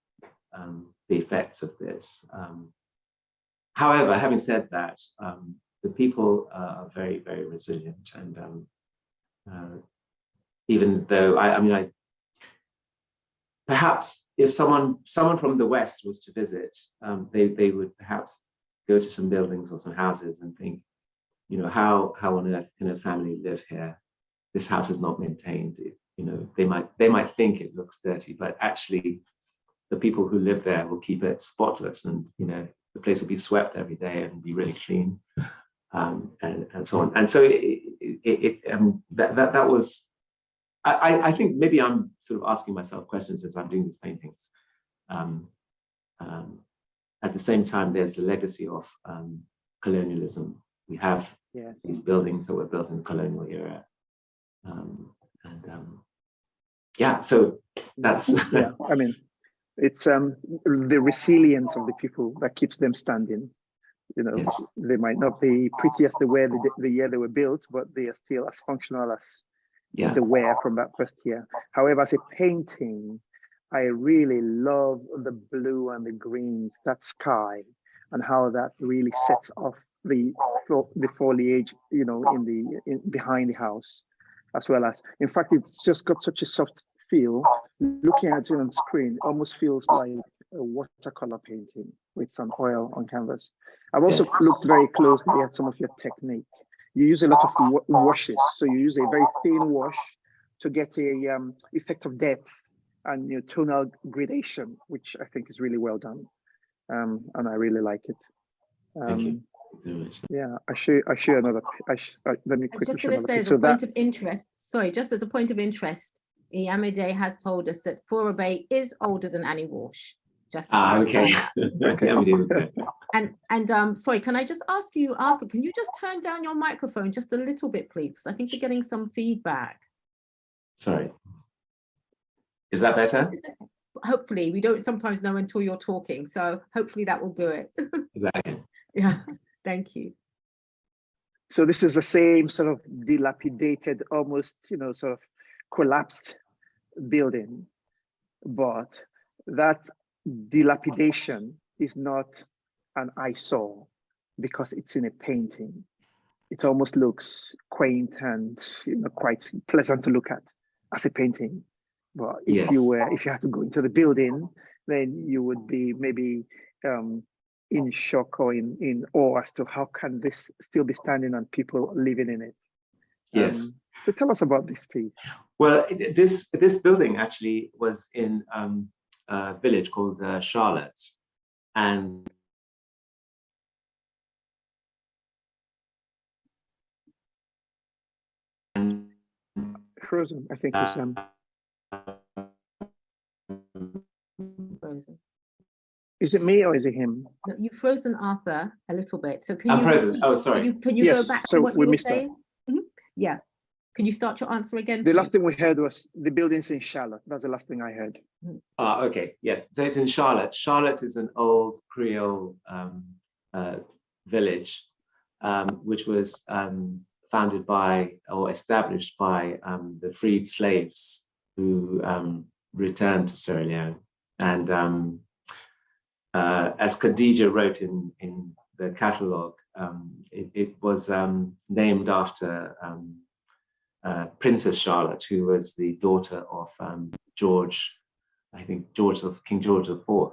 D: um, the effects of this. Um, however, having said that, the people are very very resilient, and uh, even though I, I mean I perhaps if someone someone from the west was to visit, um, they they would perhaps go to some buildings or some houses and think, you know, how how on earth can a family live here? This house is not maintained. You know, they might they might think it looks dirty, but actually, the people who live there will keep it spotless, and you know, the place will be swept every day and be really clean, um, and and so on. And so it, it, it um, that that that was. I, I think maybe I'm sort of asking myself questions as I'm doing these paintings. Um, um, at the same time, there's the legacy of um, colonialism. We have
C: Yeah.
D: these buildings that were built in the colonial era. Um, and um, yeah, so that's
C: yeah, I mean, it's um the resilience of the people that keeps them standing. You know,
D: Yes.
C: they might not be pretty as they were the, the year they were built, but they are still as functional as
D: yeah,
C: the wear from that first year. However, as a painting, I really love the blue and the greens, that sky, and how that really sets off the the foliage, you know, in the in, behind the house, as well as. In fact, it's just got such a soft feel. Looking at it on screen, almost feels like a watercolor painting with some oil on canvas. I've also
D: Yes.
C: looked very closely at some of your technique. You use a lot of wa- washes, so you use a very thin wash to get a um, effect of depth and you know, tonal gradation, which I think is really well done, um, and I really like it.
D: Thank you.
C: Um, yeah, I show I show another. p- I sh uh, let me
B: I was
C: quickly
B: just
C: show
B: going to
C: another.
B: say, as
C: So
B: a point
C: that
B: of interest, sorry, just as a point of interest, Iyamide has told us that Fourah Bay is older than Annie Walsh. Just
D: Ah, okay.
C: Okay.
D: Yeah, we did it.
B: And and um, sorry, can I just ask you, Arthur, can you just turn down your microphone just a little bit, please? I think we're getting some feedback.
D: Sorry. Is that better?
B: Is it- Hopefully, we don't sometimes know until you're talking, so hopefully that will do it.
D: that okay?
B: Yeah, thank you.
C: so this is the same sort of dilapidated, almost you know, sort of collapsed building, but that dilapidation is not an eyesore because it's in a painting. It almost looks quaint and you know quite pleasant to look at as a painting. But if
D: Yes.
C: you were if you had to go into the building, then you would be maybe um, in shock or in, in awe as to how can this still be standing and people living in it.
D: Yes.
C: Um, so tell us about this, please.
D: Well, this this building actually was in um, a village called uh, Charlotte, and
C: Frozen, I think is um,
B: Frozen.
C: is it me or is it him?
B: No, You've frozen Arthur a little bit, so can
D: I'm
B: you?
D: frozen.
B: repeat?
D: Oh,
B: Can
D: sorry.
B: you- Can you
C: Yes,
B: go back
C: so
B: to what
C: we
B: you were
C: missed that.
B: saying? Mhm, Yeah. Can you start your answer again?
C: The
B: please?
C: last thing we heard was the buildings in Charlotte. That's the last thing I heard.
D: Ah, okay, yes. So it's in Charlotte. Charlotte is an old Creole um, uh, village, um, which was um, founded by or established by um, the freed slaves who um, returned to Sierra Leone. And um, uh, as Khadija wrote in, in the catalogue, um, it, it was um, named after um, uh, Princess Charlotte, who was the daughter of George I think George of King George IV.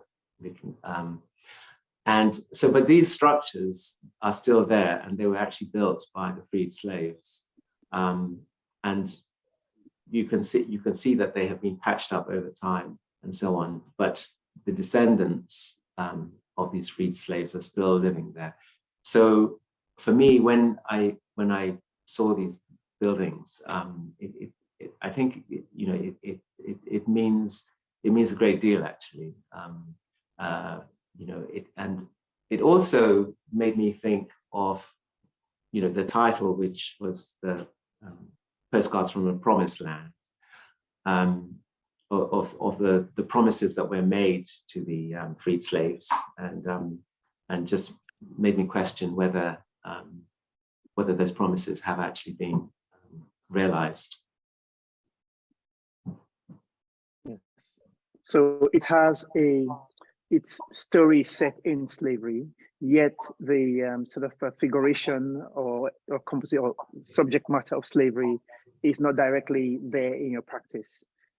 D: And so, but these structures are still there, and they were actually built by the freed slaves. Um, and you can see you can see that they have been patched up over time and so on. But the descendants um, of these freed slaves are still living there. so for me, when I when I saw these buildings, um, it, it, it, I think you know it, it it it means it means a great deal actually. Um, uh, you know it and it also made me think of you know the title, which was the um, postcards from a promised land. Um, of, of the, the promises that were made to the um, freed slaves and um, and just made me question whether um, whether those promises have actually been um, realized.
C: Yes. So it has a its story set in slavery, yet the um, sort of uh, figuration or or composite or subject matter of slavery is not directly there in your practice.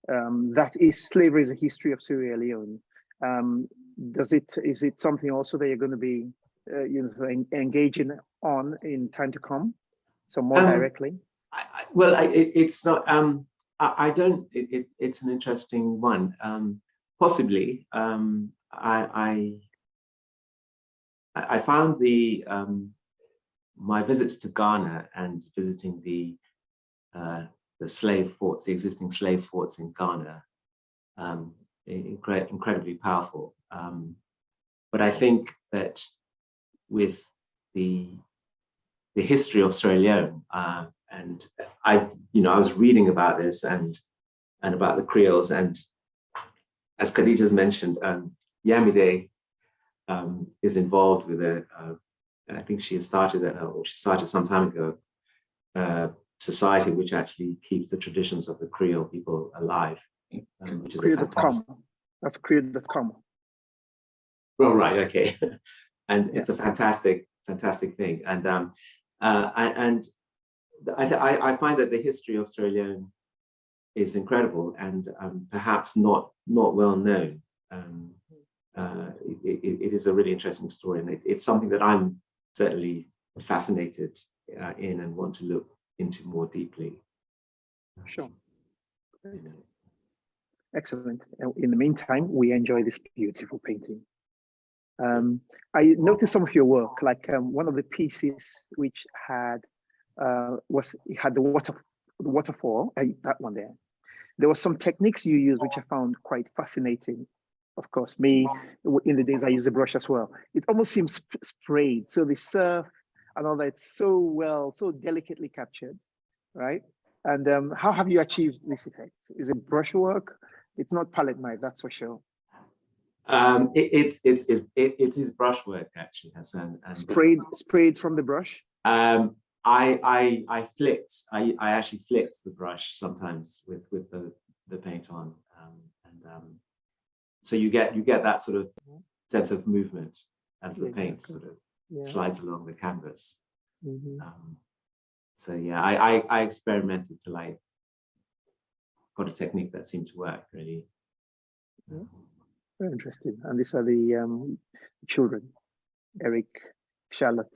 C: Um, that is slavery is a history of Sierra Leone. Um, does it is it something also that you're going to be uh, you know en engaging on in time to come? So more
D: Um,
C: directly.
D: I, I, well, I, it, it's not. Um, I, I don't. It, it, it's an interesting one. Um, possibly. Um, I, I I found the um, my visits to Ghana and visiting the uh, the slave forts, the existing slave forts in Ghana, um, incre incredibly powerful. Um, but I think that with the the history of Sierra Leone, uh, and I, you know, I was reading about this and and about the Creoles, and as Khadija's mentioned, um, Iyamide um, is involved with a, uh, and I think she has started, a, or she started some time ago, uh, society which actually keeps the traditions of the Creole people alive, um, which is a.
C: Creo.com. That's Creo.com.
D: Well, right, okay. and it's a fantastic, fantastic thing. And um, uh, I- and I, I I find that the history of Sierra Leone is incredible and um, perhaps not not well known. Um, uh, it, it, it is a really interesting story, and it, it's something that I'm certainly fascinated uh, in and want to look into more deeply.
C: Sure. Excellent. In the meantime, we enjoy this beautiful painting. Um, I noticed some of your work, like um, one of the pieces which had uh, was it had the water waterfall, uh, that one there. There were some techniques you used which I found quite fascinating. Of course, me in the days I use a brush as well. It almost seems sprayed. So the surf and all that so well, so delicately captured, right? And um, how have you achieved this effect? Is it brushwork? It's not palette knife, that's for sure.
D: Um, it, it's it's it's it, it is brushwork actually, Hassan. And,
C: Sprayed, sprayed from the brush.
D: Um, I I I flicked. I I actually flicked the brush sometimes with with the the paint on, um, and um, so you get you get that sort of sense of movement as the paint
C: exactly.
D: sort of
C: Yeah.
D: slides along the canvas.
C: mhm.
D: Um, so yeah, I, I I experimented to like got a technique that seemed to work really.
C: Yeah. Very interesting. And these are the um, children, Eric, Charlotte,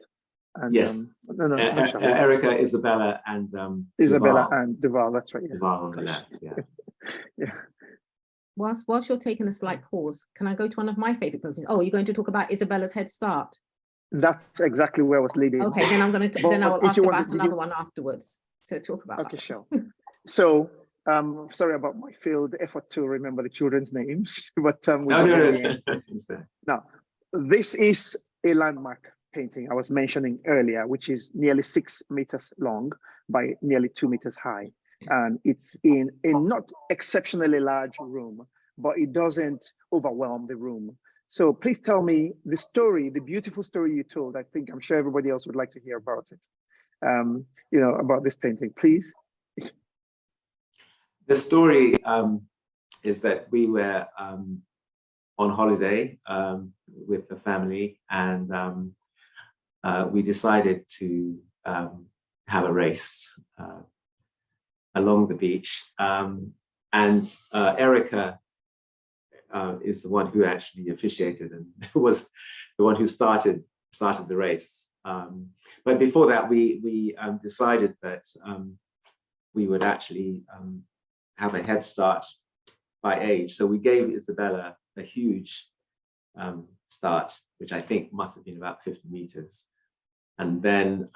C: and
D: Yes.
C: um, no, no,
D: Uh, uh, Erica, Isabella, and um,
C: Isabella
D: Duval.
C: and Duval. That's right. Yeah.
D: Duval on the
C: Gosh.
D: left. Yeah.
C: yeah.
B: Whilst, whilst you're taking a slight pause, can I go to one of my favorite paintings? Oh, you're going to talk about Isabella's Head Start?
C: That's exactly where I was leading.
B: Okay, then I'm going to, then I will ask
C: you want-
B: about
C: did you-
B: another one afterwards. So talk about
C: Okay,
B: that.
C: sure. So, um, sorry about my failed effort to remember the children's names, but um, we
D: No, no, no.
C: in the end.
D: it's,
C: Now, this is a landmark painting I was mentioning earlier, which is nearly six meters long by nearly two meters high. And it's in a not exceptionally large room, but it doesn't overwhelm the room. So please tell me the story, the beautiful story you told. I think I'm sure everybody else would like to hear about it. Um, you know, about this painting, please.
D: the story um, is that we were um, on holiday um, with the family and um, uh, we decided to um, have a race uh, along the beach. Um, and uh, Erica uh, is the one who actually officiated and was the one who started started the race. Um, but before that, we we um, decided that um, we would actually um, have a head start by age. So we gave Isabella a huge um, start, which I think must have been about 50 meters. and then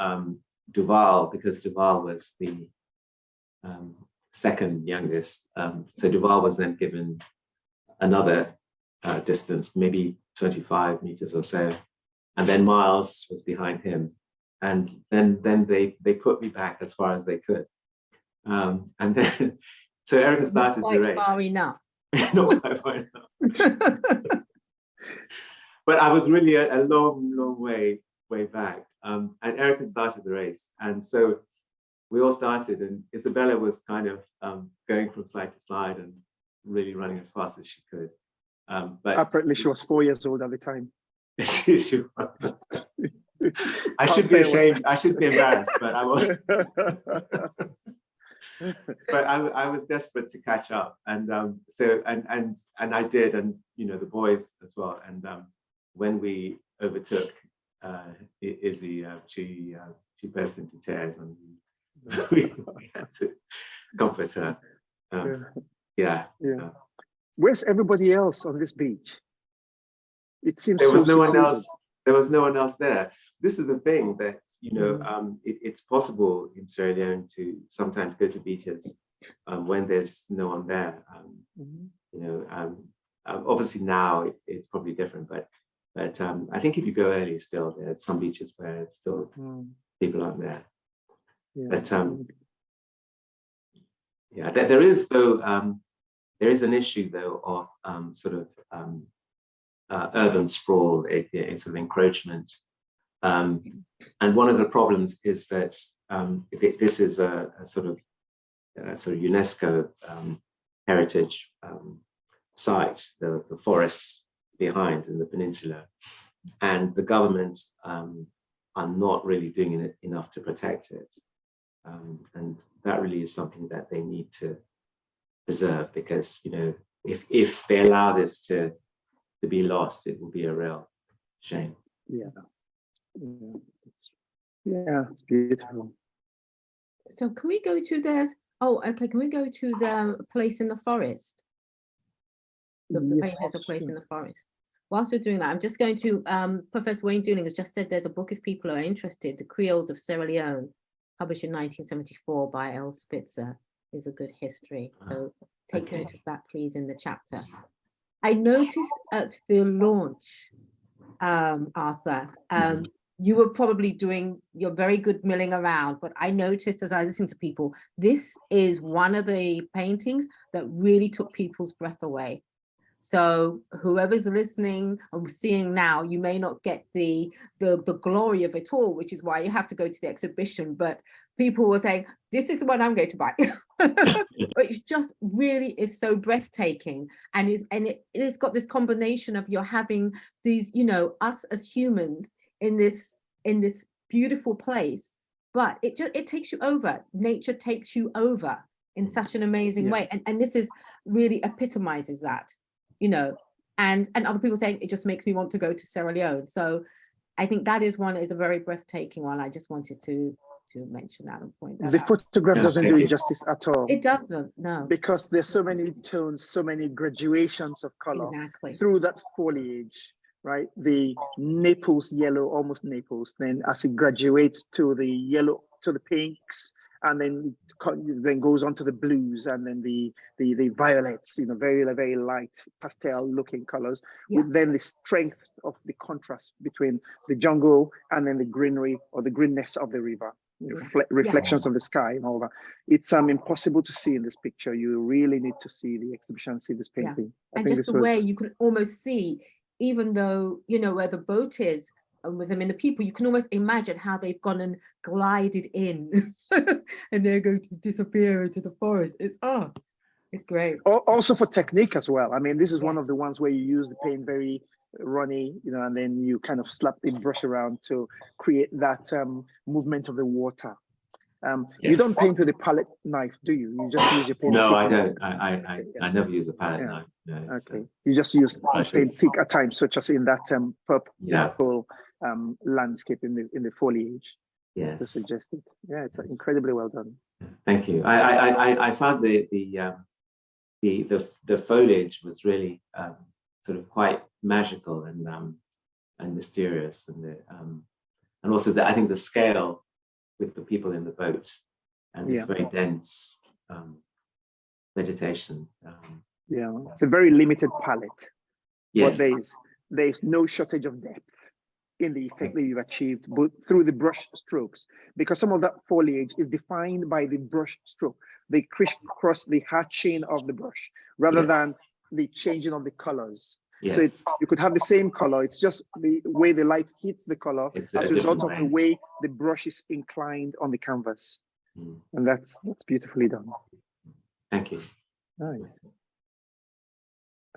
D: Duval, because Duval was the um, second youngest. Um, so Duval was then given another uh, distance, maybe 25 meters or so. And then Miles was behind him. And then, then they, they put me back as far as they could. Um, and then, so Erica started the
B: quite
D: race.
B: far enough.
D: Not quite far enough. but I was really a, a long, long way, way back. Um, and Erica started the race. And so we all started and Isabella was kind of um, going from side to side and really running as fast as she could. Um, but
C: Apparently she was four years old at the time.
D: she- she I should be
C: say it was
D: ashamed, I should be embarrassed, but I was, but I, I was desperate to catch up. And um, so, and, and, and I did, and, you know, the boys as well. And um, when we overtook uh, Izzy, uh, she, uh, she burst into tears and we, we had to comfort her. Um, yeah,
C: Yeah. Where's everybody else on this beach? It seems
D: there
C: so
D: was no one else, there was no one else there. This is the thing that, you know,
C: Mm.
D: um, it, it's possible in Sierra Leone to sometimes go to beaches um, when there's no one there. Um,
C: Mhm.
D: you know, um, um, obviously now it- it's probably different, but but um, I think if you go early still, there's some beaches where it's still
C: Mm,
D: people aren't there.
C: Yeah.
D: But um, yeah, there, there is though, um, there is an issue though of um, sort of um, uh, urban sprawl, a, a sort of encroachment. Um, and one of the problems is that um, thi- this is a, a sort of a sort of UNESCO um, heritage um, site, the, the forests behind in the peninsula, and the government um, are not really doing it enough to protect it. Um, and that really is something that they need to preserve because, you know, if, if they allow this to, to be lost, it will be a real shame.
C: Yeah. Yeah, it's- Yeah, it's beautiful.
B: So can we go to there's, oh, okay, can we go to the place in the forest? The, the
C: Yes,
B: painted a place in the forest. Whilst we're doing that, I'm just going to, um, Professor Wayne Dooling has just said there's a book if people are interested, The Creoles of Sierra Leone, published in 1974 by L. Spitzer, is a good history. So take
D: okay.
B: note of that, please, in the chapter. I noticed at the launch, um, Arthur, um, you were probably doing your very good milling around, but I noticed as I listened to people, this is one of the paintings that really took people's breath away. So whoever's listening or seeing now, you may not get the, the, the glory of it all, which is why you have to go to the exhibition, but people were saying, this is the one I'm going to buy. It's just really is so breathtaking. And is and it, it's got this combination of you're having these, you know, us as humans in this in this beautiful place. But it just it takes you over. Nature takes you over in mm. such an amazing
C: Yeah.
B: way. And and this is really epitomizes that you know and and other people saying it just makes me want to go to Sierra Leone so I think that is one is a very breathtaking one I just wanted to to mention that and point that
C: The
B: out.
C: photograph
D: Yeah,
C: doesn't do
D: you.
C: it justice at all.
B: it doesn't no
C: Because there's so many tones, so many graduations of color
B: exactly
C: through that foliage, right? The Naples yellow, almost Naples, then as it graduates to the yellow, to the pinks, and then then goes on to the blues and then the the the violets, you know, very very light pastel looking colors.
B: Yeah.
C: With then the strength of the contrast between the jungle and then the greenery or the greenness of the river, refle- reflections of the sky and all that. It's um impossible to see in this picture. You really need to see the exhibition, see this
B: Yeah.
C: painting. I
B: and just the
C: was-
B: way you can almost see, even though, you know, where the boat is with them in the people, you can almost imagine how they've gone and glided in and they're going to disappear into the forest. It's, oh, it's great.
C: Also for technique as well. I mean, this is one of the ones where you use the paint very runny, you know, and then you kind of slap the brush around to create that um, movement of the water. Um, You don't paint with a palette knife, do you? You just use your paint.
D: No, I don't. I, I, I,
C: Okay,
D: I never use a palette
C: Yeah.
D: knife. No, it's, uh,
C: Okay, you just use the
D: Brushes.
C: paint pick at times, such as in that um, purple
D: Yeah.
C: Um, landscape in the in the foliage to
D: yes.
C: suggest it. Yeah, it's
D: Yes.
C: incredibly well done.
D: Thank you. I, I, I- I, I found the, the, um, the, the, the foliage was really um, sort of quite magical and, um, and mysterious. And the, um, and also the, I think the scale with the people in the boat and this
C: Yeah.
D: very dense um, vegetation. Um,
C: Yeah, it's a very limited palette. But
D: yes,
C: there's there's no shortage of depth in the effect that you've achieved, but through the brush strokes, because some of that foliage is defined by the brush stroke, the crisscross, the hatching of the brush, rather
D: Yes.
C: than the changing of the colors.
D: yes,
C: So it's you could have the same color. It's just the way the light hits the color
D: It's
C: as
D: a
C: result of the way the brush is inclined on the canvas,
D: Mm,
C: and that's that's beautifully done.
D: thank you.
C: Nice.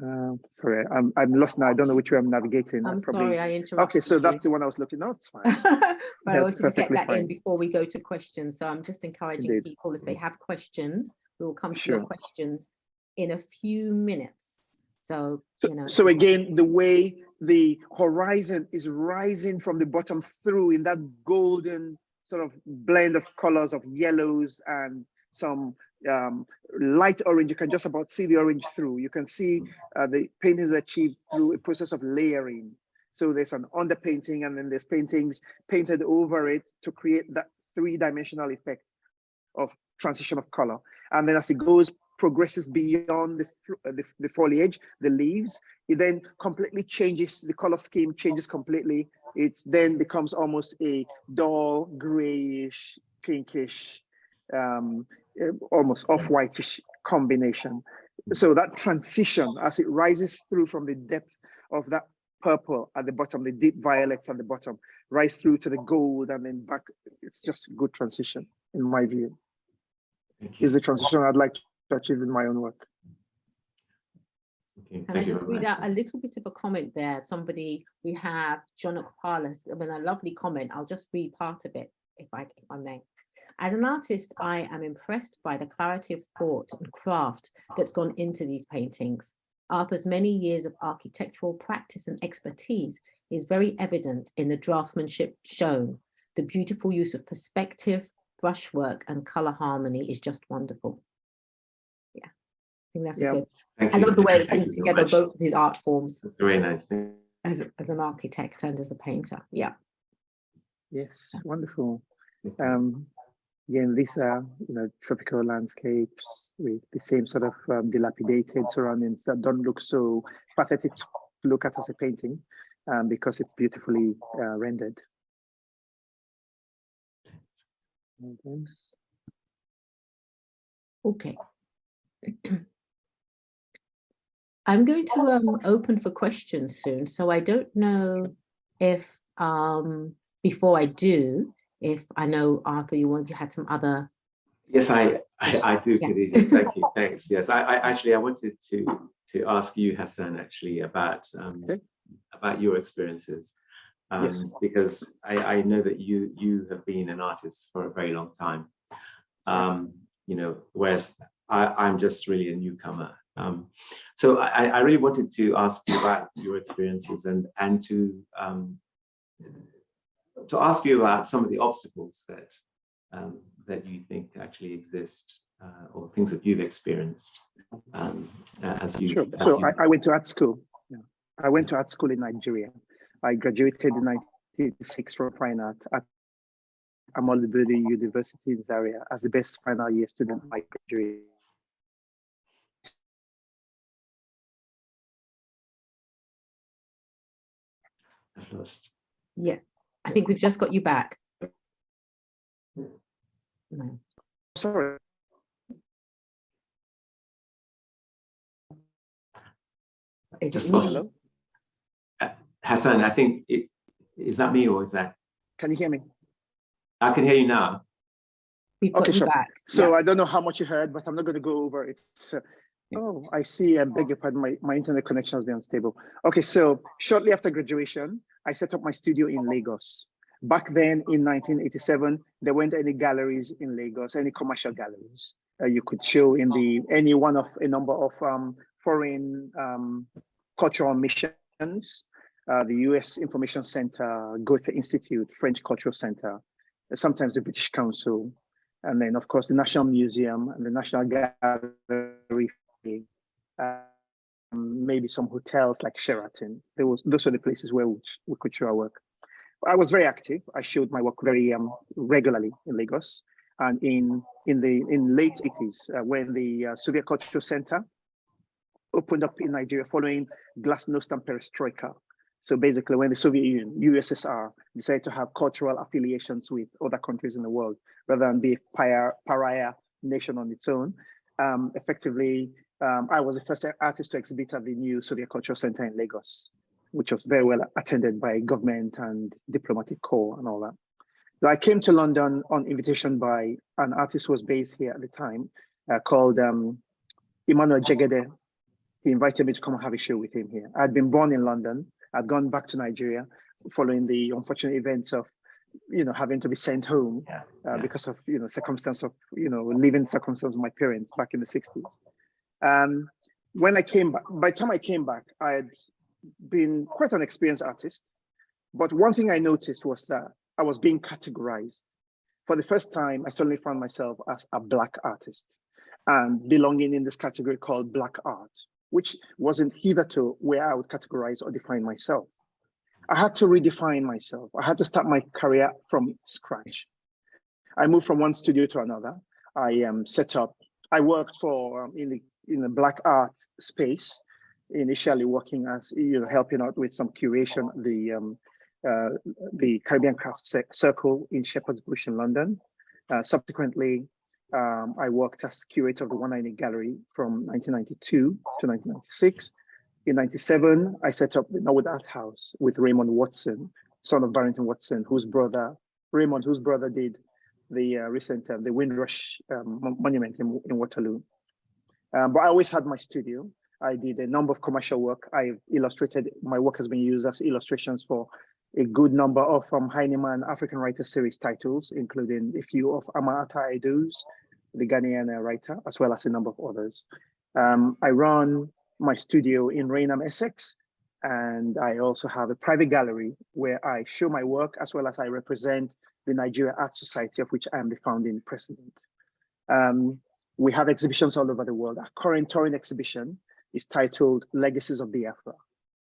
C: Um, sorry, I'm I'm lost now. I don't know which way I'm navigating.
B: I'm
C: probably-
B: sorry, I interrupted
C: Okay, so
B: you.
C: that's the one I was looking. No, it's fine.
B: But I wanted to get that in before we go to questions. So I'm just encouraging
C: Indeed.
B: people, if they have questions, we will come to your questions in a few minutes. So, you know.
C: So again, the way the horizon is rising from the bottom through in that golden sort of blend of colors of yellows and some um, light orange, you can just about see the orange through. You can see uh, the painting is achieved through a process of layering. So there's an underpainting and then there's paintings painted over it to create that three-dimensional effect of transition of color. And then as it goes, progresses beyond the, uh, the, the foliage, the leaves, it then completely changes, the color scheme changes completely. It then becomes almost a dull grayish, pinkish, um, Uh, almost off-whitish combination. Mm. So that transition as it rises through from the depth of that purple at the bottom, the deep violets at the bottom, rise through to the gold and then back. It's just a good transition in my view.
D: Thank you.
C: Is the transition I'd like to achieve in my own work.
D: Okay,
B: Can I
D: thank you
B: just
D: very
B: read
D: much.
B: out a little bit of a comment there? Somebody, we have John Okpalas, I mean, a lovely comment. I'll just read part of it if I, if I may. As an artist, I am impressed by the clarity of thought and craft that's gone into these paintings. Arthur's many years of architectural practice and expertise is very evident in the draftsmanship shown. The beautiful use of perspective, brushwork and color harmony is just wonderful. Yeah, I think that's a
C: Yeah.
B: good
D: Thank
B: I
D: you.
B: love the way he
D: Thank
B: brings together
D: much.
B: both of his art forms
D: That's very nice. Thank-
B: as, as an architect and as a painter. Yeah.
C: Yes, wonderful. Um, again, these are you know tropical landscapes with the same sort of um, dilapidated surroundings that don't look so pathetic to look at as a painting, um, because it's beautifully uh, rendered. Okay.
B: I'm going to um, open for questions soon, so I don't know if um, before I do, if I know Arthur, you want you had some other.
D: Yes, I, I, I do,
B: Yeah.
D: Khadija. Thank you. Thanks. Yes, I, I actually I wanted to to ask you, Hassan, actually about um,
C: Okay.
D: about your experiences, um,
C: Yes.
D: because I, I know that you you have been an artist for a very long time. Um, you know, whereas I, I'm just really a newcomer. Um, so I, I really wanted to ask you about your experiences and and to um, to ask you about some of the obstacles that um, that you think actually exist uh, or things that you've experienced um, as you.
C: Sure.
D: as
C: So
D: you-
C: I, I went to art school. Yeah. I went to art school in Nigeria. I graduated in 1986 from fine art at Ahmadu Bello University in Zaria as the best final year student. I graduated.
D: I've lost.
B: Yeah, I think we've just got you back. No.
C: Sorry.
B: Is
D: Just
B: it me?
D: lost.
C: Hello?
D: Uh, Hassan, I think it is that me or is that
C: Can you hear me?
D: I can hear you now.
B: We've got
C: Okay,
B: you
C: sure.
B: back.
C: So I don't know how much you heard, but I'm not going to go over it. So, oh, I see. I beg your pardon. My, my internet connection has been unstable. Okay, so shortly after graduation, I set up my studio in Lagos. Back then in 1987, there weren't any galleries in Lagos, any commercial galleries. Uh, you could show in the any one of a number of um, foreign um, cultural missions, uh, the US Information Center, Goethe Institute, French Cultural Center, sometimes the British Council, and then of course the National Museum and the National Gallery, uh, maybe some hotels like Sheraton. There was those are the places where we, we could show our work. I was very active. I showed my work very um, regularly in Lagos. And in in the in late 80s, uh, when the uh, Soviet Cultural Center opened up in Nigeria following Glasnost and Perestroika. So basically, when the Soviet Union, USSR, decided to have cultural affiliations with other countries in the world, rather than be a pariah, pariah nation on its own, um, effectively, um, I was the first artist to exhibit at the new Soviet Cultural Center in Lagos, which was very well attended by government and diplomatic corps and all that. So I came to London on invitation by an artist who was based here at the time uh, called um, Emmanuel Jegede. He invited me to come and have a show with him here. I'd been born in London. I'd gone back to Nigeria following the unfortunate events of, you know, having to be sent home uh, because of, you know, circumstance of, you know, living circumstance of my parents back in the 60s. Um, when I came back, by the time I came back, I had been quite an experienced artist. But one thing I noticed was that I was being categorized. For the first time, I suddenly found myself as a Black artist and belonging in this category called Black art, which wasn't hitherto where I would categorize or define myself. I had to redefine myself. I had to start my career from scratch. I moved from one studio to another. I um, set up, I worked for um, in the in the black art space, initially working as you know helping out with some curation the um, uh, the Caribbean Craft Circle in Shepherd's Bush in London. Uh, subsequently, um, I worked as curator of the 190 Gallery from 1992 to 1996. In 97, I set up the Norwood Art House with Raymond Watson, son of Barrington Watson, whose brother, Raymond, whose brother did the uh, recent, uh, the Windrush um, monument in, in Waterloo. Um, but I always had my studio. I did a number of commercial work. I've illustrated, my work has been used as illustrations for a good number of um, Heinemann African Writer Series titles, including a few of Ama Ata Aidoo's, the Ghanaian uh, writer, as well as a number of others. Um, I run my studio in Rainham, Essex, and I also have a private gallery where I show my work as well as I represent the Nigeria Art Society, of which I am the founding president. Um, we have exhibitions all over the world. Our current touring exhibition is titled Legacies of Biafra.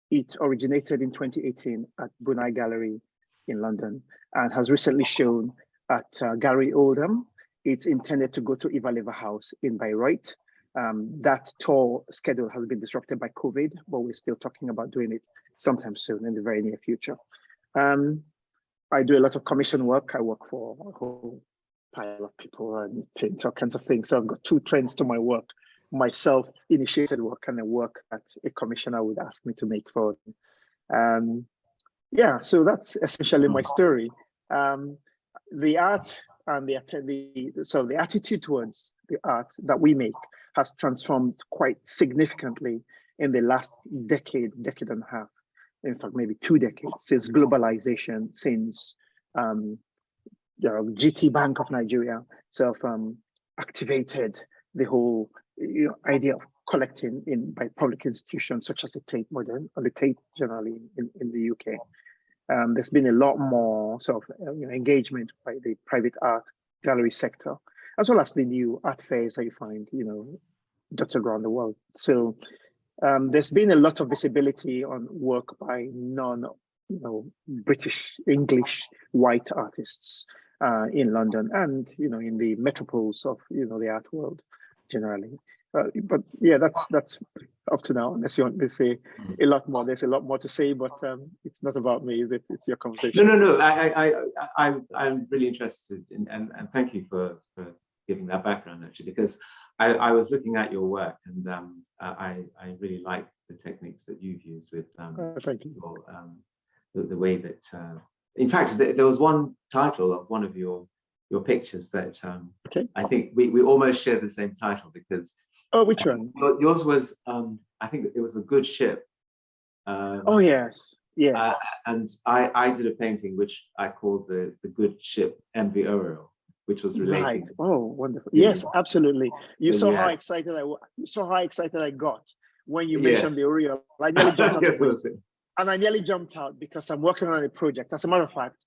C: It originated in 2018 at Brunei Gallery in London and has recently shown at uh, Gallery Oldham. It's intended to go to Iwalewa House in Bayreuth. Um, that tour schedule has been disrupted by COVID, but we're still talking about doing it sometime soon in the very near future. Um, I do a lot of commission work. I work for a whole pile of people and paint all kinds of things. So I've got two trends to my work, myself initiated work and the work that a commissioner would ask me to make for them. Um, yeah, so that's essentially my story. Um, the art and the, the so the attitude towards the art that we make has transformed quite significantly in the last decade, decade and a half. In fact, maybe two decades since globalization, since um, you know, GT Bank of Nigeria sort of um, activated the whole you know, idea of collecting in by public institutions such as the Tate Modern or the Tate generally in, in the UK. Um, there's been a lot more sort of uh, you know, engagement by the private art gallery sector, as well as the new art fairs that you find, you know, dotted around the world. So um, there's been a lot of visibility on work by non, you know, British, English, white artists uh, in London and you know in the metropoles of you know the art world generally. Uh, but yeah, that's that's up to now. Unless you want me to say a lot more, there's a lot more to say, but um, it's not about me, is it? It's your conversation.
D: no, no. No I, I, I, I, I'm really interested in, and, and thank you for, for giving that background actually, because I, I was looking at your work and um, I, I really like the techniques that you've used with um,
C: Uh, thank you.
D: your, um, the, the way that, uh, in fact, there, there was one title of one of your your pictures that um,
C: Okay.
D: I think we, we almost share the same title because
C: Oh, which one?
D: your- yours was, um, I think it was a good ship. Um,
C: Oh yes, yes.
D: uh, and I, I did a painting which I called the, the good ship MV Aureol, which was related.
C: Right. Oh, wonderful.
D: Yeah.
C: Yes, absolutely. You
D: So
C: saw
D: you
C: how excited I was. You saw how excited I got when you
D: Yes.
C: mentioned the Aureol. I nearly jumped out
D: Yes,
C: of
D: it
C: my
D: was it.
C: and I nearly jumped out because I'm working on a project. As a matter of fact,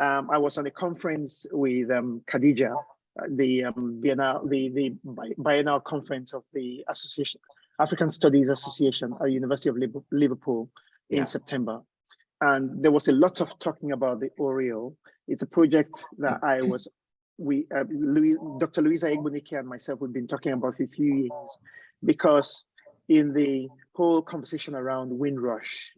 C: um, I was on a conference with um, Khadija, uh, the um, Biennale, the the biennial conference of the Association African Studies Association at University of Liverpool in
D: Yeah.
C: September, and there was a lot of talking about the Aureol. It's a project that I was, we, uh, Louis, Dr. Louisa Egbunike and myself, we've been talking about for a few years, because in the whole conversation around Windrush,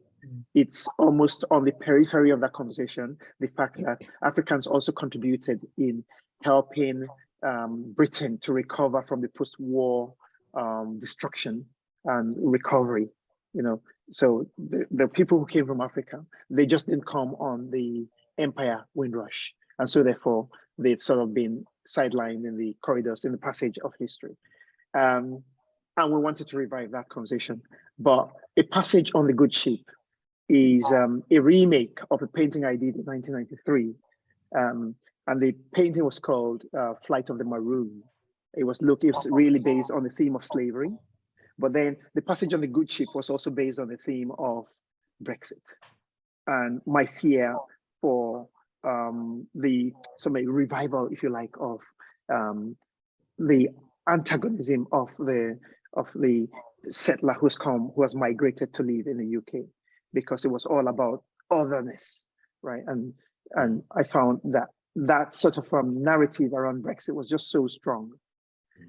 C: it's almost on the periphery of that conversation, the fact that Africans also contributed in helping um, Britain to recover from the post-war um, destruction and recovery, you know. So the, the people who came from Africa, they just didn't come on the empire Windrush. And so therefore, they've sort of been sidelined in the corridors, in the passage of history. Um, and we wanted to revive that conversation. But a passage on the good ship is um, a remake of a painting I did in 1993. Um, and the painting was called uh, Flight of the Maroon. It was look, really based on the theme of slavery. But then the passage on the good ship was also based on the theme of Brexit. And my fear for um, the some revival, if you like, of um, the antagonism of the of the settler who's come, who has migrated to live in the UK, because it was all about otherness, right? And and I found that that sort of um, narrative around Brexit was just so strong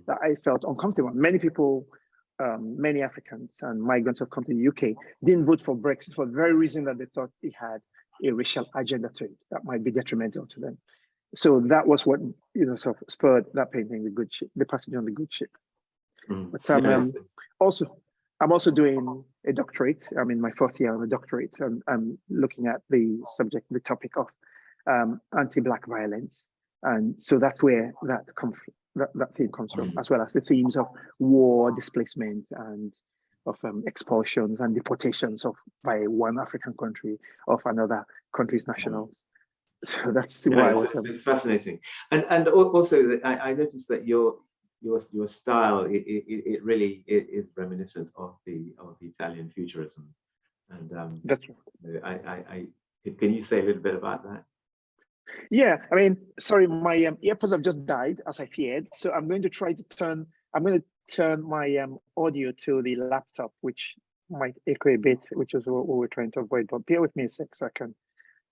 C: that I felt uncomfortable. Many people, um, many Africans and migrants have come to the UK, didn't vote for Brexit for the very reason that they thought it had a racial agenda to it that might be detrimental to them. So that was what you know sort of spurred that painting, the good ship, the passage on the good ship.
D: Mm.
C: But um,
D: Yes.
C: um, also, I'm also doing a doctorate. I'm in my fourth year of a doctorate, and I'm looking at the subject, the topic of um, anti-black violence, and so that's where that that, that theme comes from, as well as the themes of war, displacement, and of um, expulsions and deportations of by one African country of another country's nationals. So that's
D: Yeah,
C: why I was.
D: it's-
C: um,
D: it's fascinating, and and also I, I noticed that your your your style it, it, it it really i- is reminiscent of the of the Italian futurism, and um,
C: That's
D: I, I I can you say a little bit about that?
C: Yeah, I mean, sorry, my um, earpods have just died as I feared. So I'm going to try to turn, I'm going to turn my um, audio to the laptop, which might echo a bit, which is what we we're trying to avoid. But bear with me a sec so I can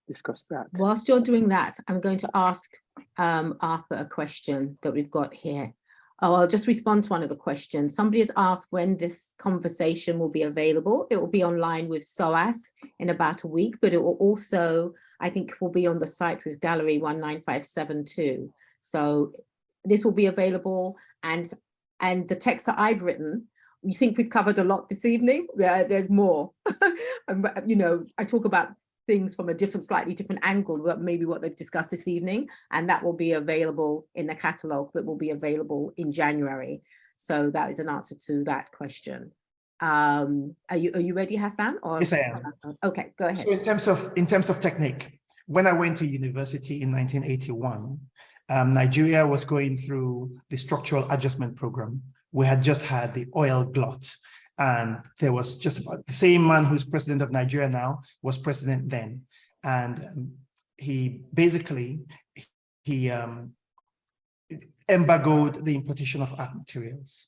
C: discuss that.
B: Whilst you're doing that, I'm going to ask um, Arthur a question that we've got here. Oh, I'll just respond to one of the questions. Somebody has asked when this conversation will be available. It will be online with SOAS in about a week, but it will also, I think, will be on the site with Gallery 19572. So this will be available and and the text that I've written, we think we've covered a lot this evening? There, there's more. Um, and, you know, I talk about things from a different, slightly different angle, but maybe what they've discussed this evening, and that will be available in the catalogue that will be available in January. So that is an answer to that question. Um, are you are you ready, Hassan? Or
E: Yes, I am.
B: Okay, go ahead.
E: So in terms of in terms of technique, when I went to university in 1981, um, Nigeria was going through the structural adjustment program. We had just had the oil glut, and there was just about the same man who's president of Nigeria now was president then, and um, he basically he um, embargoed the importation of art materials.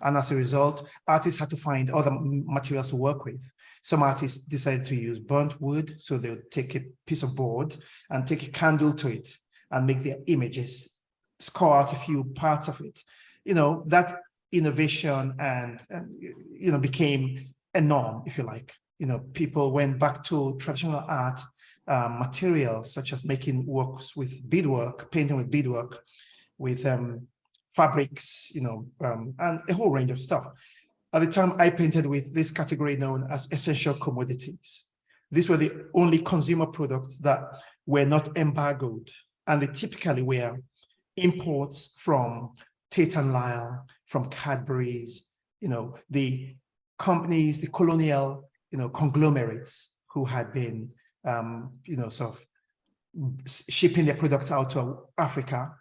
E: And as a result, artists had to find other materials to work with. Some artists decided to use burnt wood, so they would take a piece of board and take a candle to it and make their images, score out a few parts of it. You know, that innovation and, and you know, became a norm, if you like. You know, people went back to traditional art um, materials, such as making works with beadwork, painting with beadwork, with um, fabrics, you know, um, and a whole range of stuff. At the time, I painted with this category known as essential commodities. These were the only consumer products that were not embargoed, and they typically were imports from Tate and Lyle, from Cadbury's, you know, the companies, the colonial, you know, conglomerates who had been, um, you know, sort of shipping their products out to Africa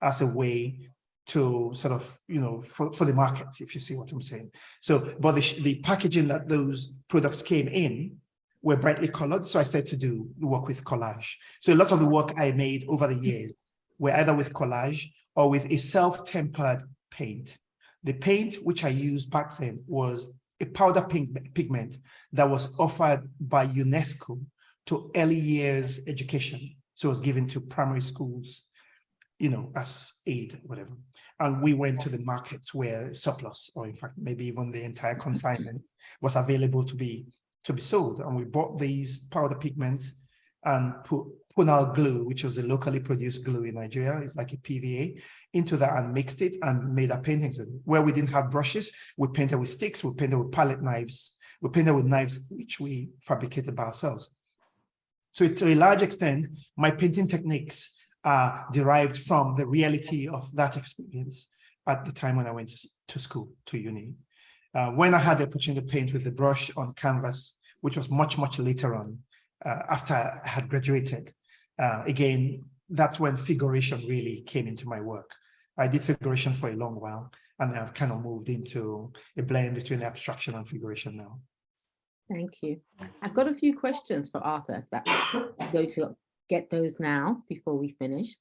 E: as a way to sort of, you know, for, for the market, if you see what I'm saying. So, but the, the packaging that those products came in were brightly colored. So I started to do work with collage. So a lot of the work I made over the years were either with collage or with a self-tempered paint. The paint which I used back then was a powder pink pigment that was offered by UNESCO to early years education. So it was given to primary schools, you know, as aid, whatever. And we went to the markets where surplus, or in fact, maybe even the entire consignment was available to be to be sold. And we bought these powder pigments and put Punal glue, which was a locally produced glue in Nigeria. It's like a PVA into that and mixed it and made our paintings with it. Where we didn't have brushes, we painted with sticks, we painted with palette knives, we painted with knives, which we fabricated by ourselves. So to a large extent, my painting techniques are derived from the reality of that experience at the time when I went to, school, to uni. Uh, when I had the opportunity to paint with a brush on canvas, which was much, much later on, uh, after I had graduated, uh, again, that's when figuration really came into my work. I did figuration for a long while, and I've kind of moved into a blend between abstraction and figuration now.
B: Thank you. I've got a few questions for Arthur that I'm going to get those now before we finish.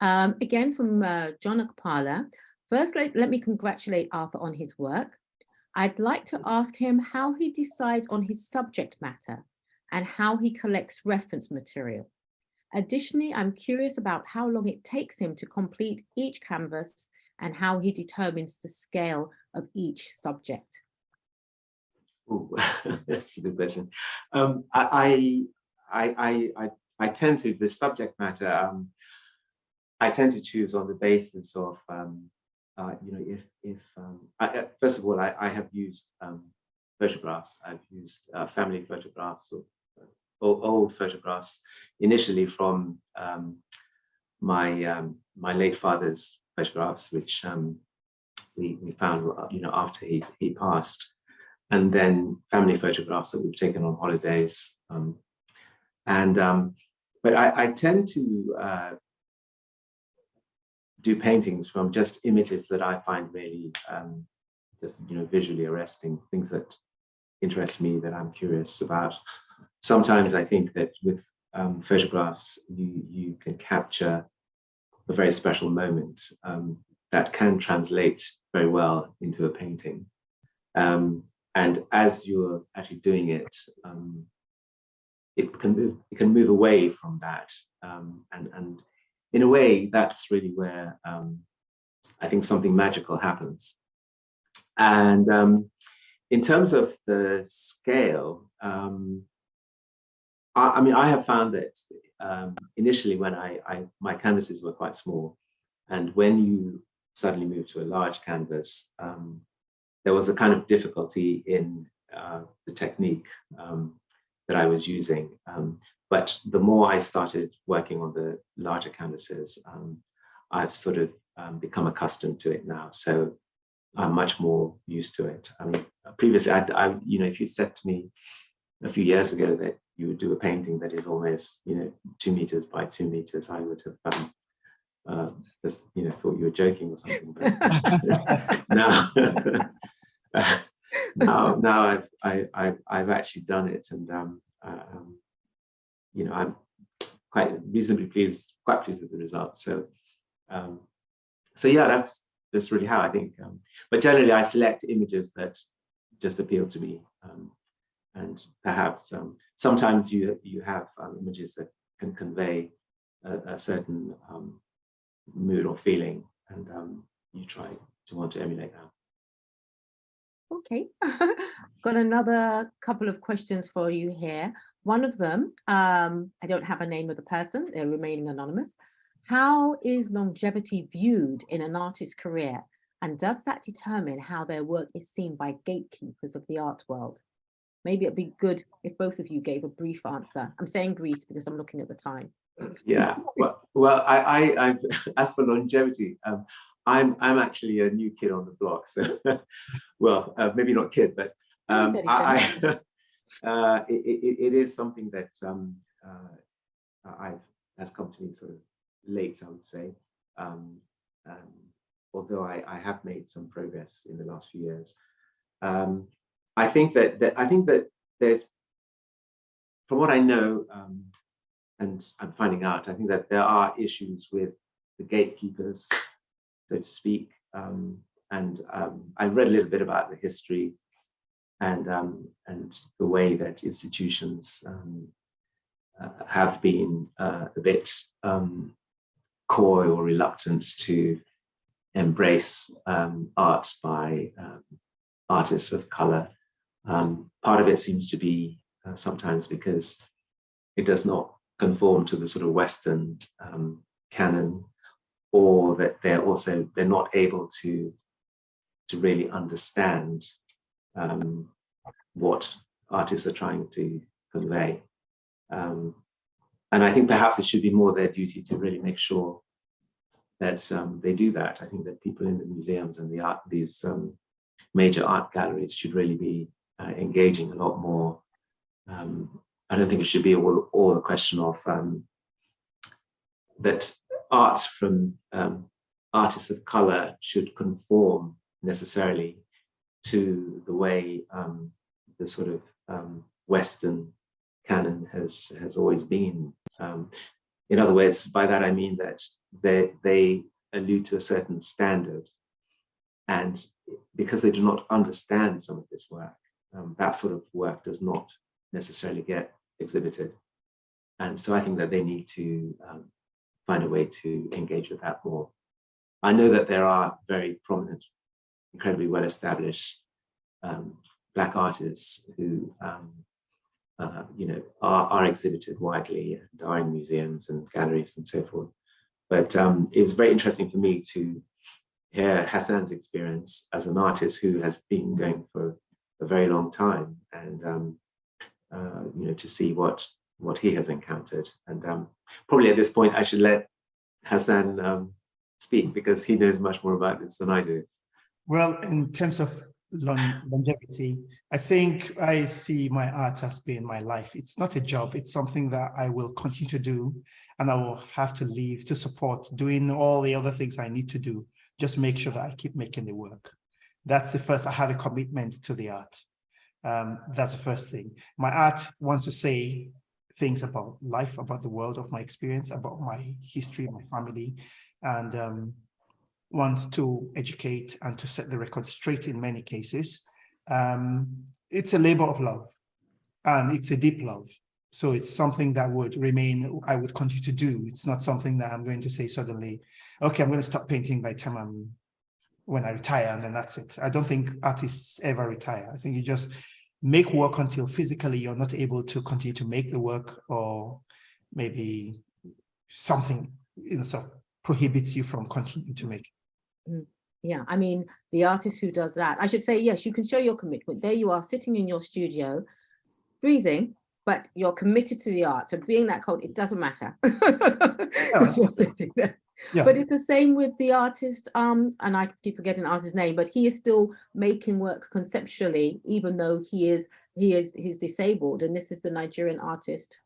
B: Um, again, from uh, John Akpala. First, let, let me congratulate Arthur on his work. I'd like to ask him how he decides on his subject matter and how he collects reference material. Additionally, I'm curious about how long it takes him to complete each canvas and how he determines the scale of each subject.
D: Ooh, that's a good question. Um, I, I, I, I, I tend to, the subject matter, um, I tend to choose on the basis of, um, uh, you know, if, if um, I, first of all, I, I have used um, photographs, I've used uh, family photographs or, old photographs initially from um, my, um, my late father's photographs, which um, we, we found, you know, after he, he passed and then family photographs that we've taken on holidays. Um, and um, but I, I, tend to uh, do paintings from just images that I find really um, just you know visually arresting, things that interest me that I'm curious about. Sometimes I think that with um, photographs you you can capture a very special moment um, that can translate very well into a painting. Um, and as you're actually doing it, um, it can move, it can move away from that. Um, and, and in a way, that's really where um, I think something magical happens. And in terms of the scale, um, I, I, mean, I have found that um, initially when I, I, my canvases were quite small, and when you suddenly move to a large canvas, um, there was a kind of difficulty in uh, the technique um, that I was using. Um, but the more I started working on the larger canvases, um, I've sort of um, become accustomed to it now. So I'm much more used to it. I mean, previously, I, I, you know, if you said to me a few years ago that you would do a painting that is almost, you know, two meters by two meters, I would have um, uh, just, you know, thought you were joking or something. But now, now, now I've, I, I've, I've actually done it and, um, uh, um, you know, I'm quite reasonably pleased, quite pleased with the results. So, um, so yeah, that's, that's really how I think, um, but generally I select images that just appeal to me. Um, and perhaps um, sometimes you, you have um, images that can convey a, a certain um, mood or feeling and um, you try to want to emulate that.
B: Okay, got another couple of questions for you here. One of them, um, I don't have a name of the person, they're remaining anonymous. How is longevity viewed in an artist's career? And does that determine how their work is seen by gatekeepers of the art world? Maybe it'd be good if both of you gave a brief answer. I'm saying brief because I'm looking at the time.
D: Yeah, well, well I, I, I as for longevity, um, I'm I'm actually a new kid on the block, so well, uh, maybe not kid, but um, I, I uh, it, it, it is something that um, uh, I've has come to me sort of late, I would say. Um, um, although I, I have made some progress in the last few years, um, I think that that I think that there's, from what I know, um, and I'm finding out, I think that there are issues with the gatekeepers so to speak. Um, and um, I read a little bit about the history and um, and the way that institutions um, uh, have been uh, a bit um, coy or reluctant to embrace art by artists of color. Um, part of it seems to be uh, sometimes because it does not conform to the sort of Western um, canon, or that they're also they're not able to to really understand um, what artists are trying to convey. Um, and I think perhaps it should be more their duty to really make sure that um, they do that. I think that people in the museums and the art, these um, major art galleries should really be uh, engaging a lot more. Um, I don't think it should be all, all a question of um, that art from um, artists of color should conform necessarily to the way um, the sort of Western canon has has always been. Um, in other words, by that I mean that they they allude to a certain standard, and because they do not understand some of this work, um, that sort of work does not necessarily get exhibited. And so I think that they need to um, find a way to engage with that more. I know that there are very prominent, incredibly well-established um, Black artists who um, uh, you know, are, are exhibited widely and are in museums and galleries and so forth. But um, it was very interesting for me to hear Hassan's experience as an artist who has been going for a very long time and, um, uh, you know, to see what, what he has encountered. And um, probably at this point, I should let Hassan um, speak because he knows much more about this than I do.
E: Well, in terms of longevity. I think I see my art as being my life. It's not a job. It's something that I will continue to do and I will have to leave to support doing all the other things I need to do. Just make sure that I keep making the work. That's the first, I have a commitment to the art. Um, that's the first thing. My art wants to say things about life, about the world of my experience, about my history, my family, and um, wants to educate and to set the record straight in many cases. Um, it's a labor of love and it's a deep love. So it's something that would remain, I would continue to do. It's not something that I'm going to say suddenly, okay, I'm going to stop painting by the time I'm, when I retire and then that's it. I don't think artists ever retire. I think you just make work until physically you're not able to continue to make the work or maybe something, you know, so prohibits you from continuing to make.
B: Mm, yeah, I mean, the artist who does that, I should say, yes, you can show your commitment. There you are sitting in your studio, freezing, but you're committed to the art. So being that cold, it doesn't matter. you're sitting there. Yeah. But it's the same with the artist, um, and I keep forgetting artist's name, but he is still making work conceptually, even though he is he is he's disabled. And this is the Nigerian artist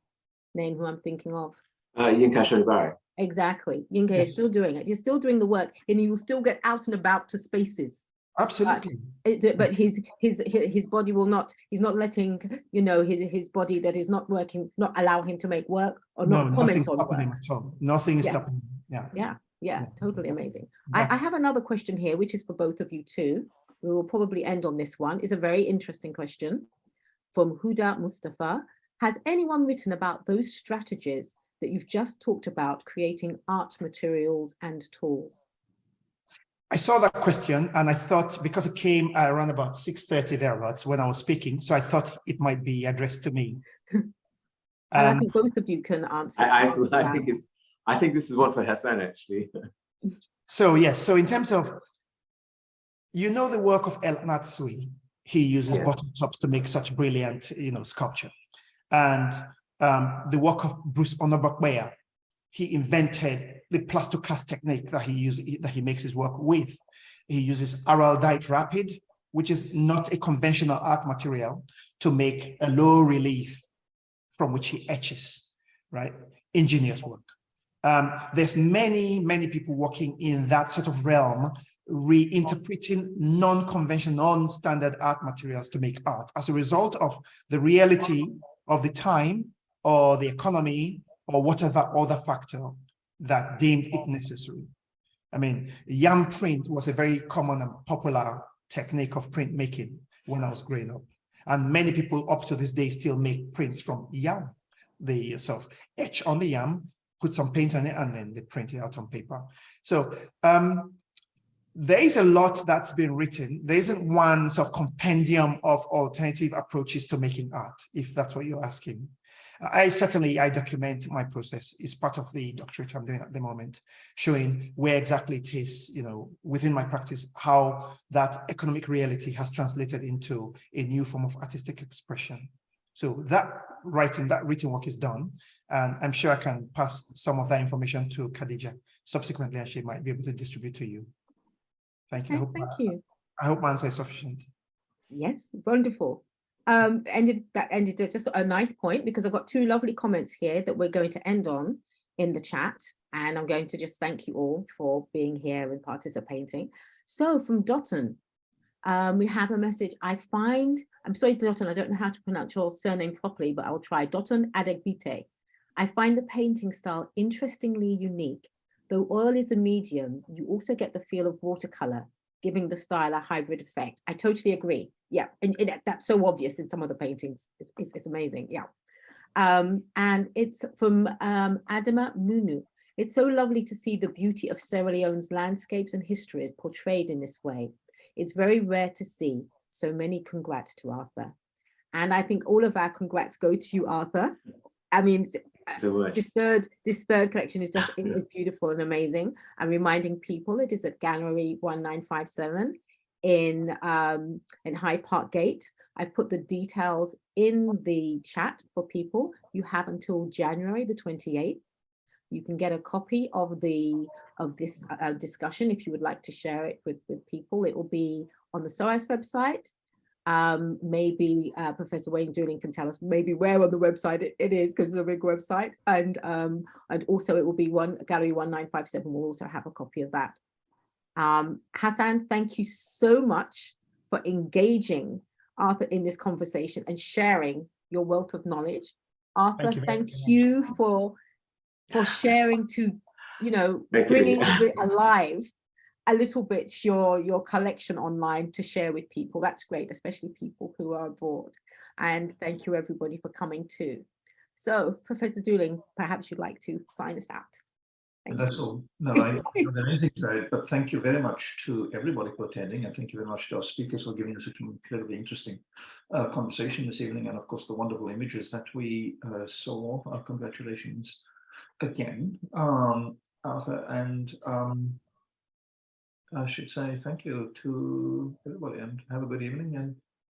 B: name who I'm thinking of.
D: Uh, Yinka Shonibare.
B: Exactly. Yinka yes. is still doing it. You're still doing the work and you will still get out and about to spaces.
E: Absolutely.
B: But, it, but his, his his body will not, he's not letting, you know, his his body that is not working, not allow him to make work or
E: no,
B: not comment on
E: work. At all. Nothing is yeah. stopping him.
B: Yeah. Yeah. Yeah. Totally amazing. I, I have another question here, which is for both of you too. We will probably end on this one. It's a very interesting question from Huda Mustafa. Has anyone written about those strategies that you've just talked about creating art materials and tools?
E: I saw that question and I thought because it came around about 6.30 thereabouts when I was speaking, so I thought it might be addressed to me.
B: um, I think both of you can answer.
D: I, I, I think it's, I think this is one for Hassan actually.
E: so yes, so in terms of, you know the work of El Anatsui, he uses yeah. bottle tops to make such brilliant, you know, sculpture. And um, the work of Bruce Onobrakpeya. He invented the plastocast technique that he uses, that he makes his work with. He uses araldite rapid, which is not a conventional art material, to make a low relief from which he etches, right? Ingenious work. Um, there's many, many people working in that sort of realm, reinterpreting non-conventional, non-standard art materials to make art as a result of the reality of the time or the economy or whatever other factor that deemed it necessary. I mean, yam print was a very common and popular technique of printmaking when I was growing up. And many people up to this day still make prints from yam. They sort of etch on the yam, put some paint on it, and then they print it out on paper. So um, there is a lot that's been written. There isn't one sort of compendium of alternative approaches to making art, if that's what you're asking. I certainly, I document my process. It's part of the doctorate I'm doing at the moment, showing where exactly it is, you know, within my practice, how that economic reality has translated into a new form of artistic expression. So that writing, that written work is done, and I'm sure I can pass some of that information to Khadija subsequently, and she might be able to distribute to you. Thank you. I
B: Okay,
E: hope,
B: Thank
E: my-
B: you.
E: I hope my answer is sufficient.
B: Yes, wonderful. Um, ended that ended just a nice point because I've got two lovely comments here that we're going to end on in the chat. And I'm going to just thank you all for being here and participating. So from Dotton, um, we have a message. I find, I'm sorry, Dotton, I don't know how to pronounce your surname properly, but I'll try. Dotton Adegbite. I find the painting style interestingly unique. Though oil is a medium, you also get the feel of watercolor giving the style a hybrid effect. I totally agree. Yeah, and, and that's so obvious in some of the paintings. It's, it's, it's amazing. Yeah. Um, and it's from um, Adama Munu. It's so lovely to see the beauty of Sierra Leone's landscapes and histories portrayed in this way. It's very rare to see. So many congrats to Arthur. And I think all of our congrats go to you, Arthur. I mean,
D: So much.
B: this third this third collection is just is beautiful and amazing. I'm reminding people it is at gallery 1957 in um in hyde park gate. I've put the details in the chat for people. You have until january the 28th you can get a copy of the of this uh, discussion if you would like to share it with with people. It will be on the SOAS website um, maybe uh, Professor Wayne Dooling can tell us maybe where on the website it, it is because it's a big website and um, and also it will be one gallery 1957 will also have a copy of that. Um, Hassan, thank you so much for engaging Arthur in this conversation and sharing your wealth of knowledge. Arthur,
E: you
B: thank you for for sharing to, you know,
D: Thank
B: bringing
D: Vicky.
B: it alive a little bit your your collection online to share with people. That's great, especially people who are abroad. And thank you everybody for coming too. So Professor Dooling, perhaps you'd like to sign us out.
A: That's all. No, I don't have anything to add, but thank you very much to everybody for attending and thank you very much to our speakers for giving us such an incredibly interesting uh, conversation this evening and of course the wonderful images that we uh, saw. Uh, congratulations again, um, Arthur, and um, I should say thank you to everybody and have a good evening and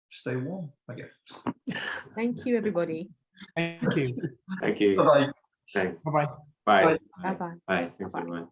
A: stay warm, I guess.
B: Thank you, everybody.
E: Thank you.
D: Thank you.
A: Bye-bye.
D: Thanks.
E: Bye-bye.
D: Bye.
A: Bye.
B: Bye-bye.
D: Bye. Thanks,
B: Bye-bye.
D: everyone.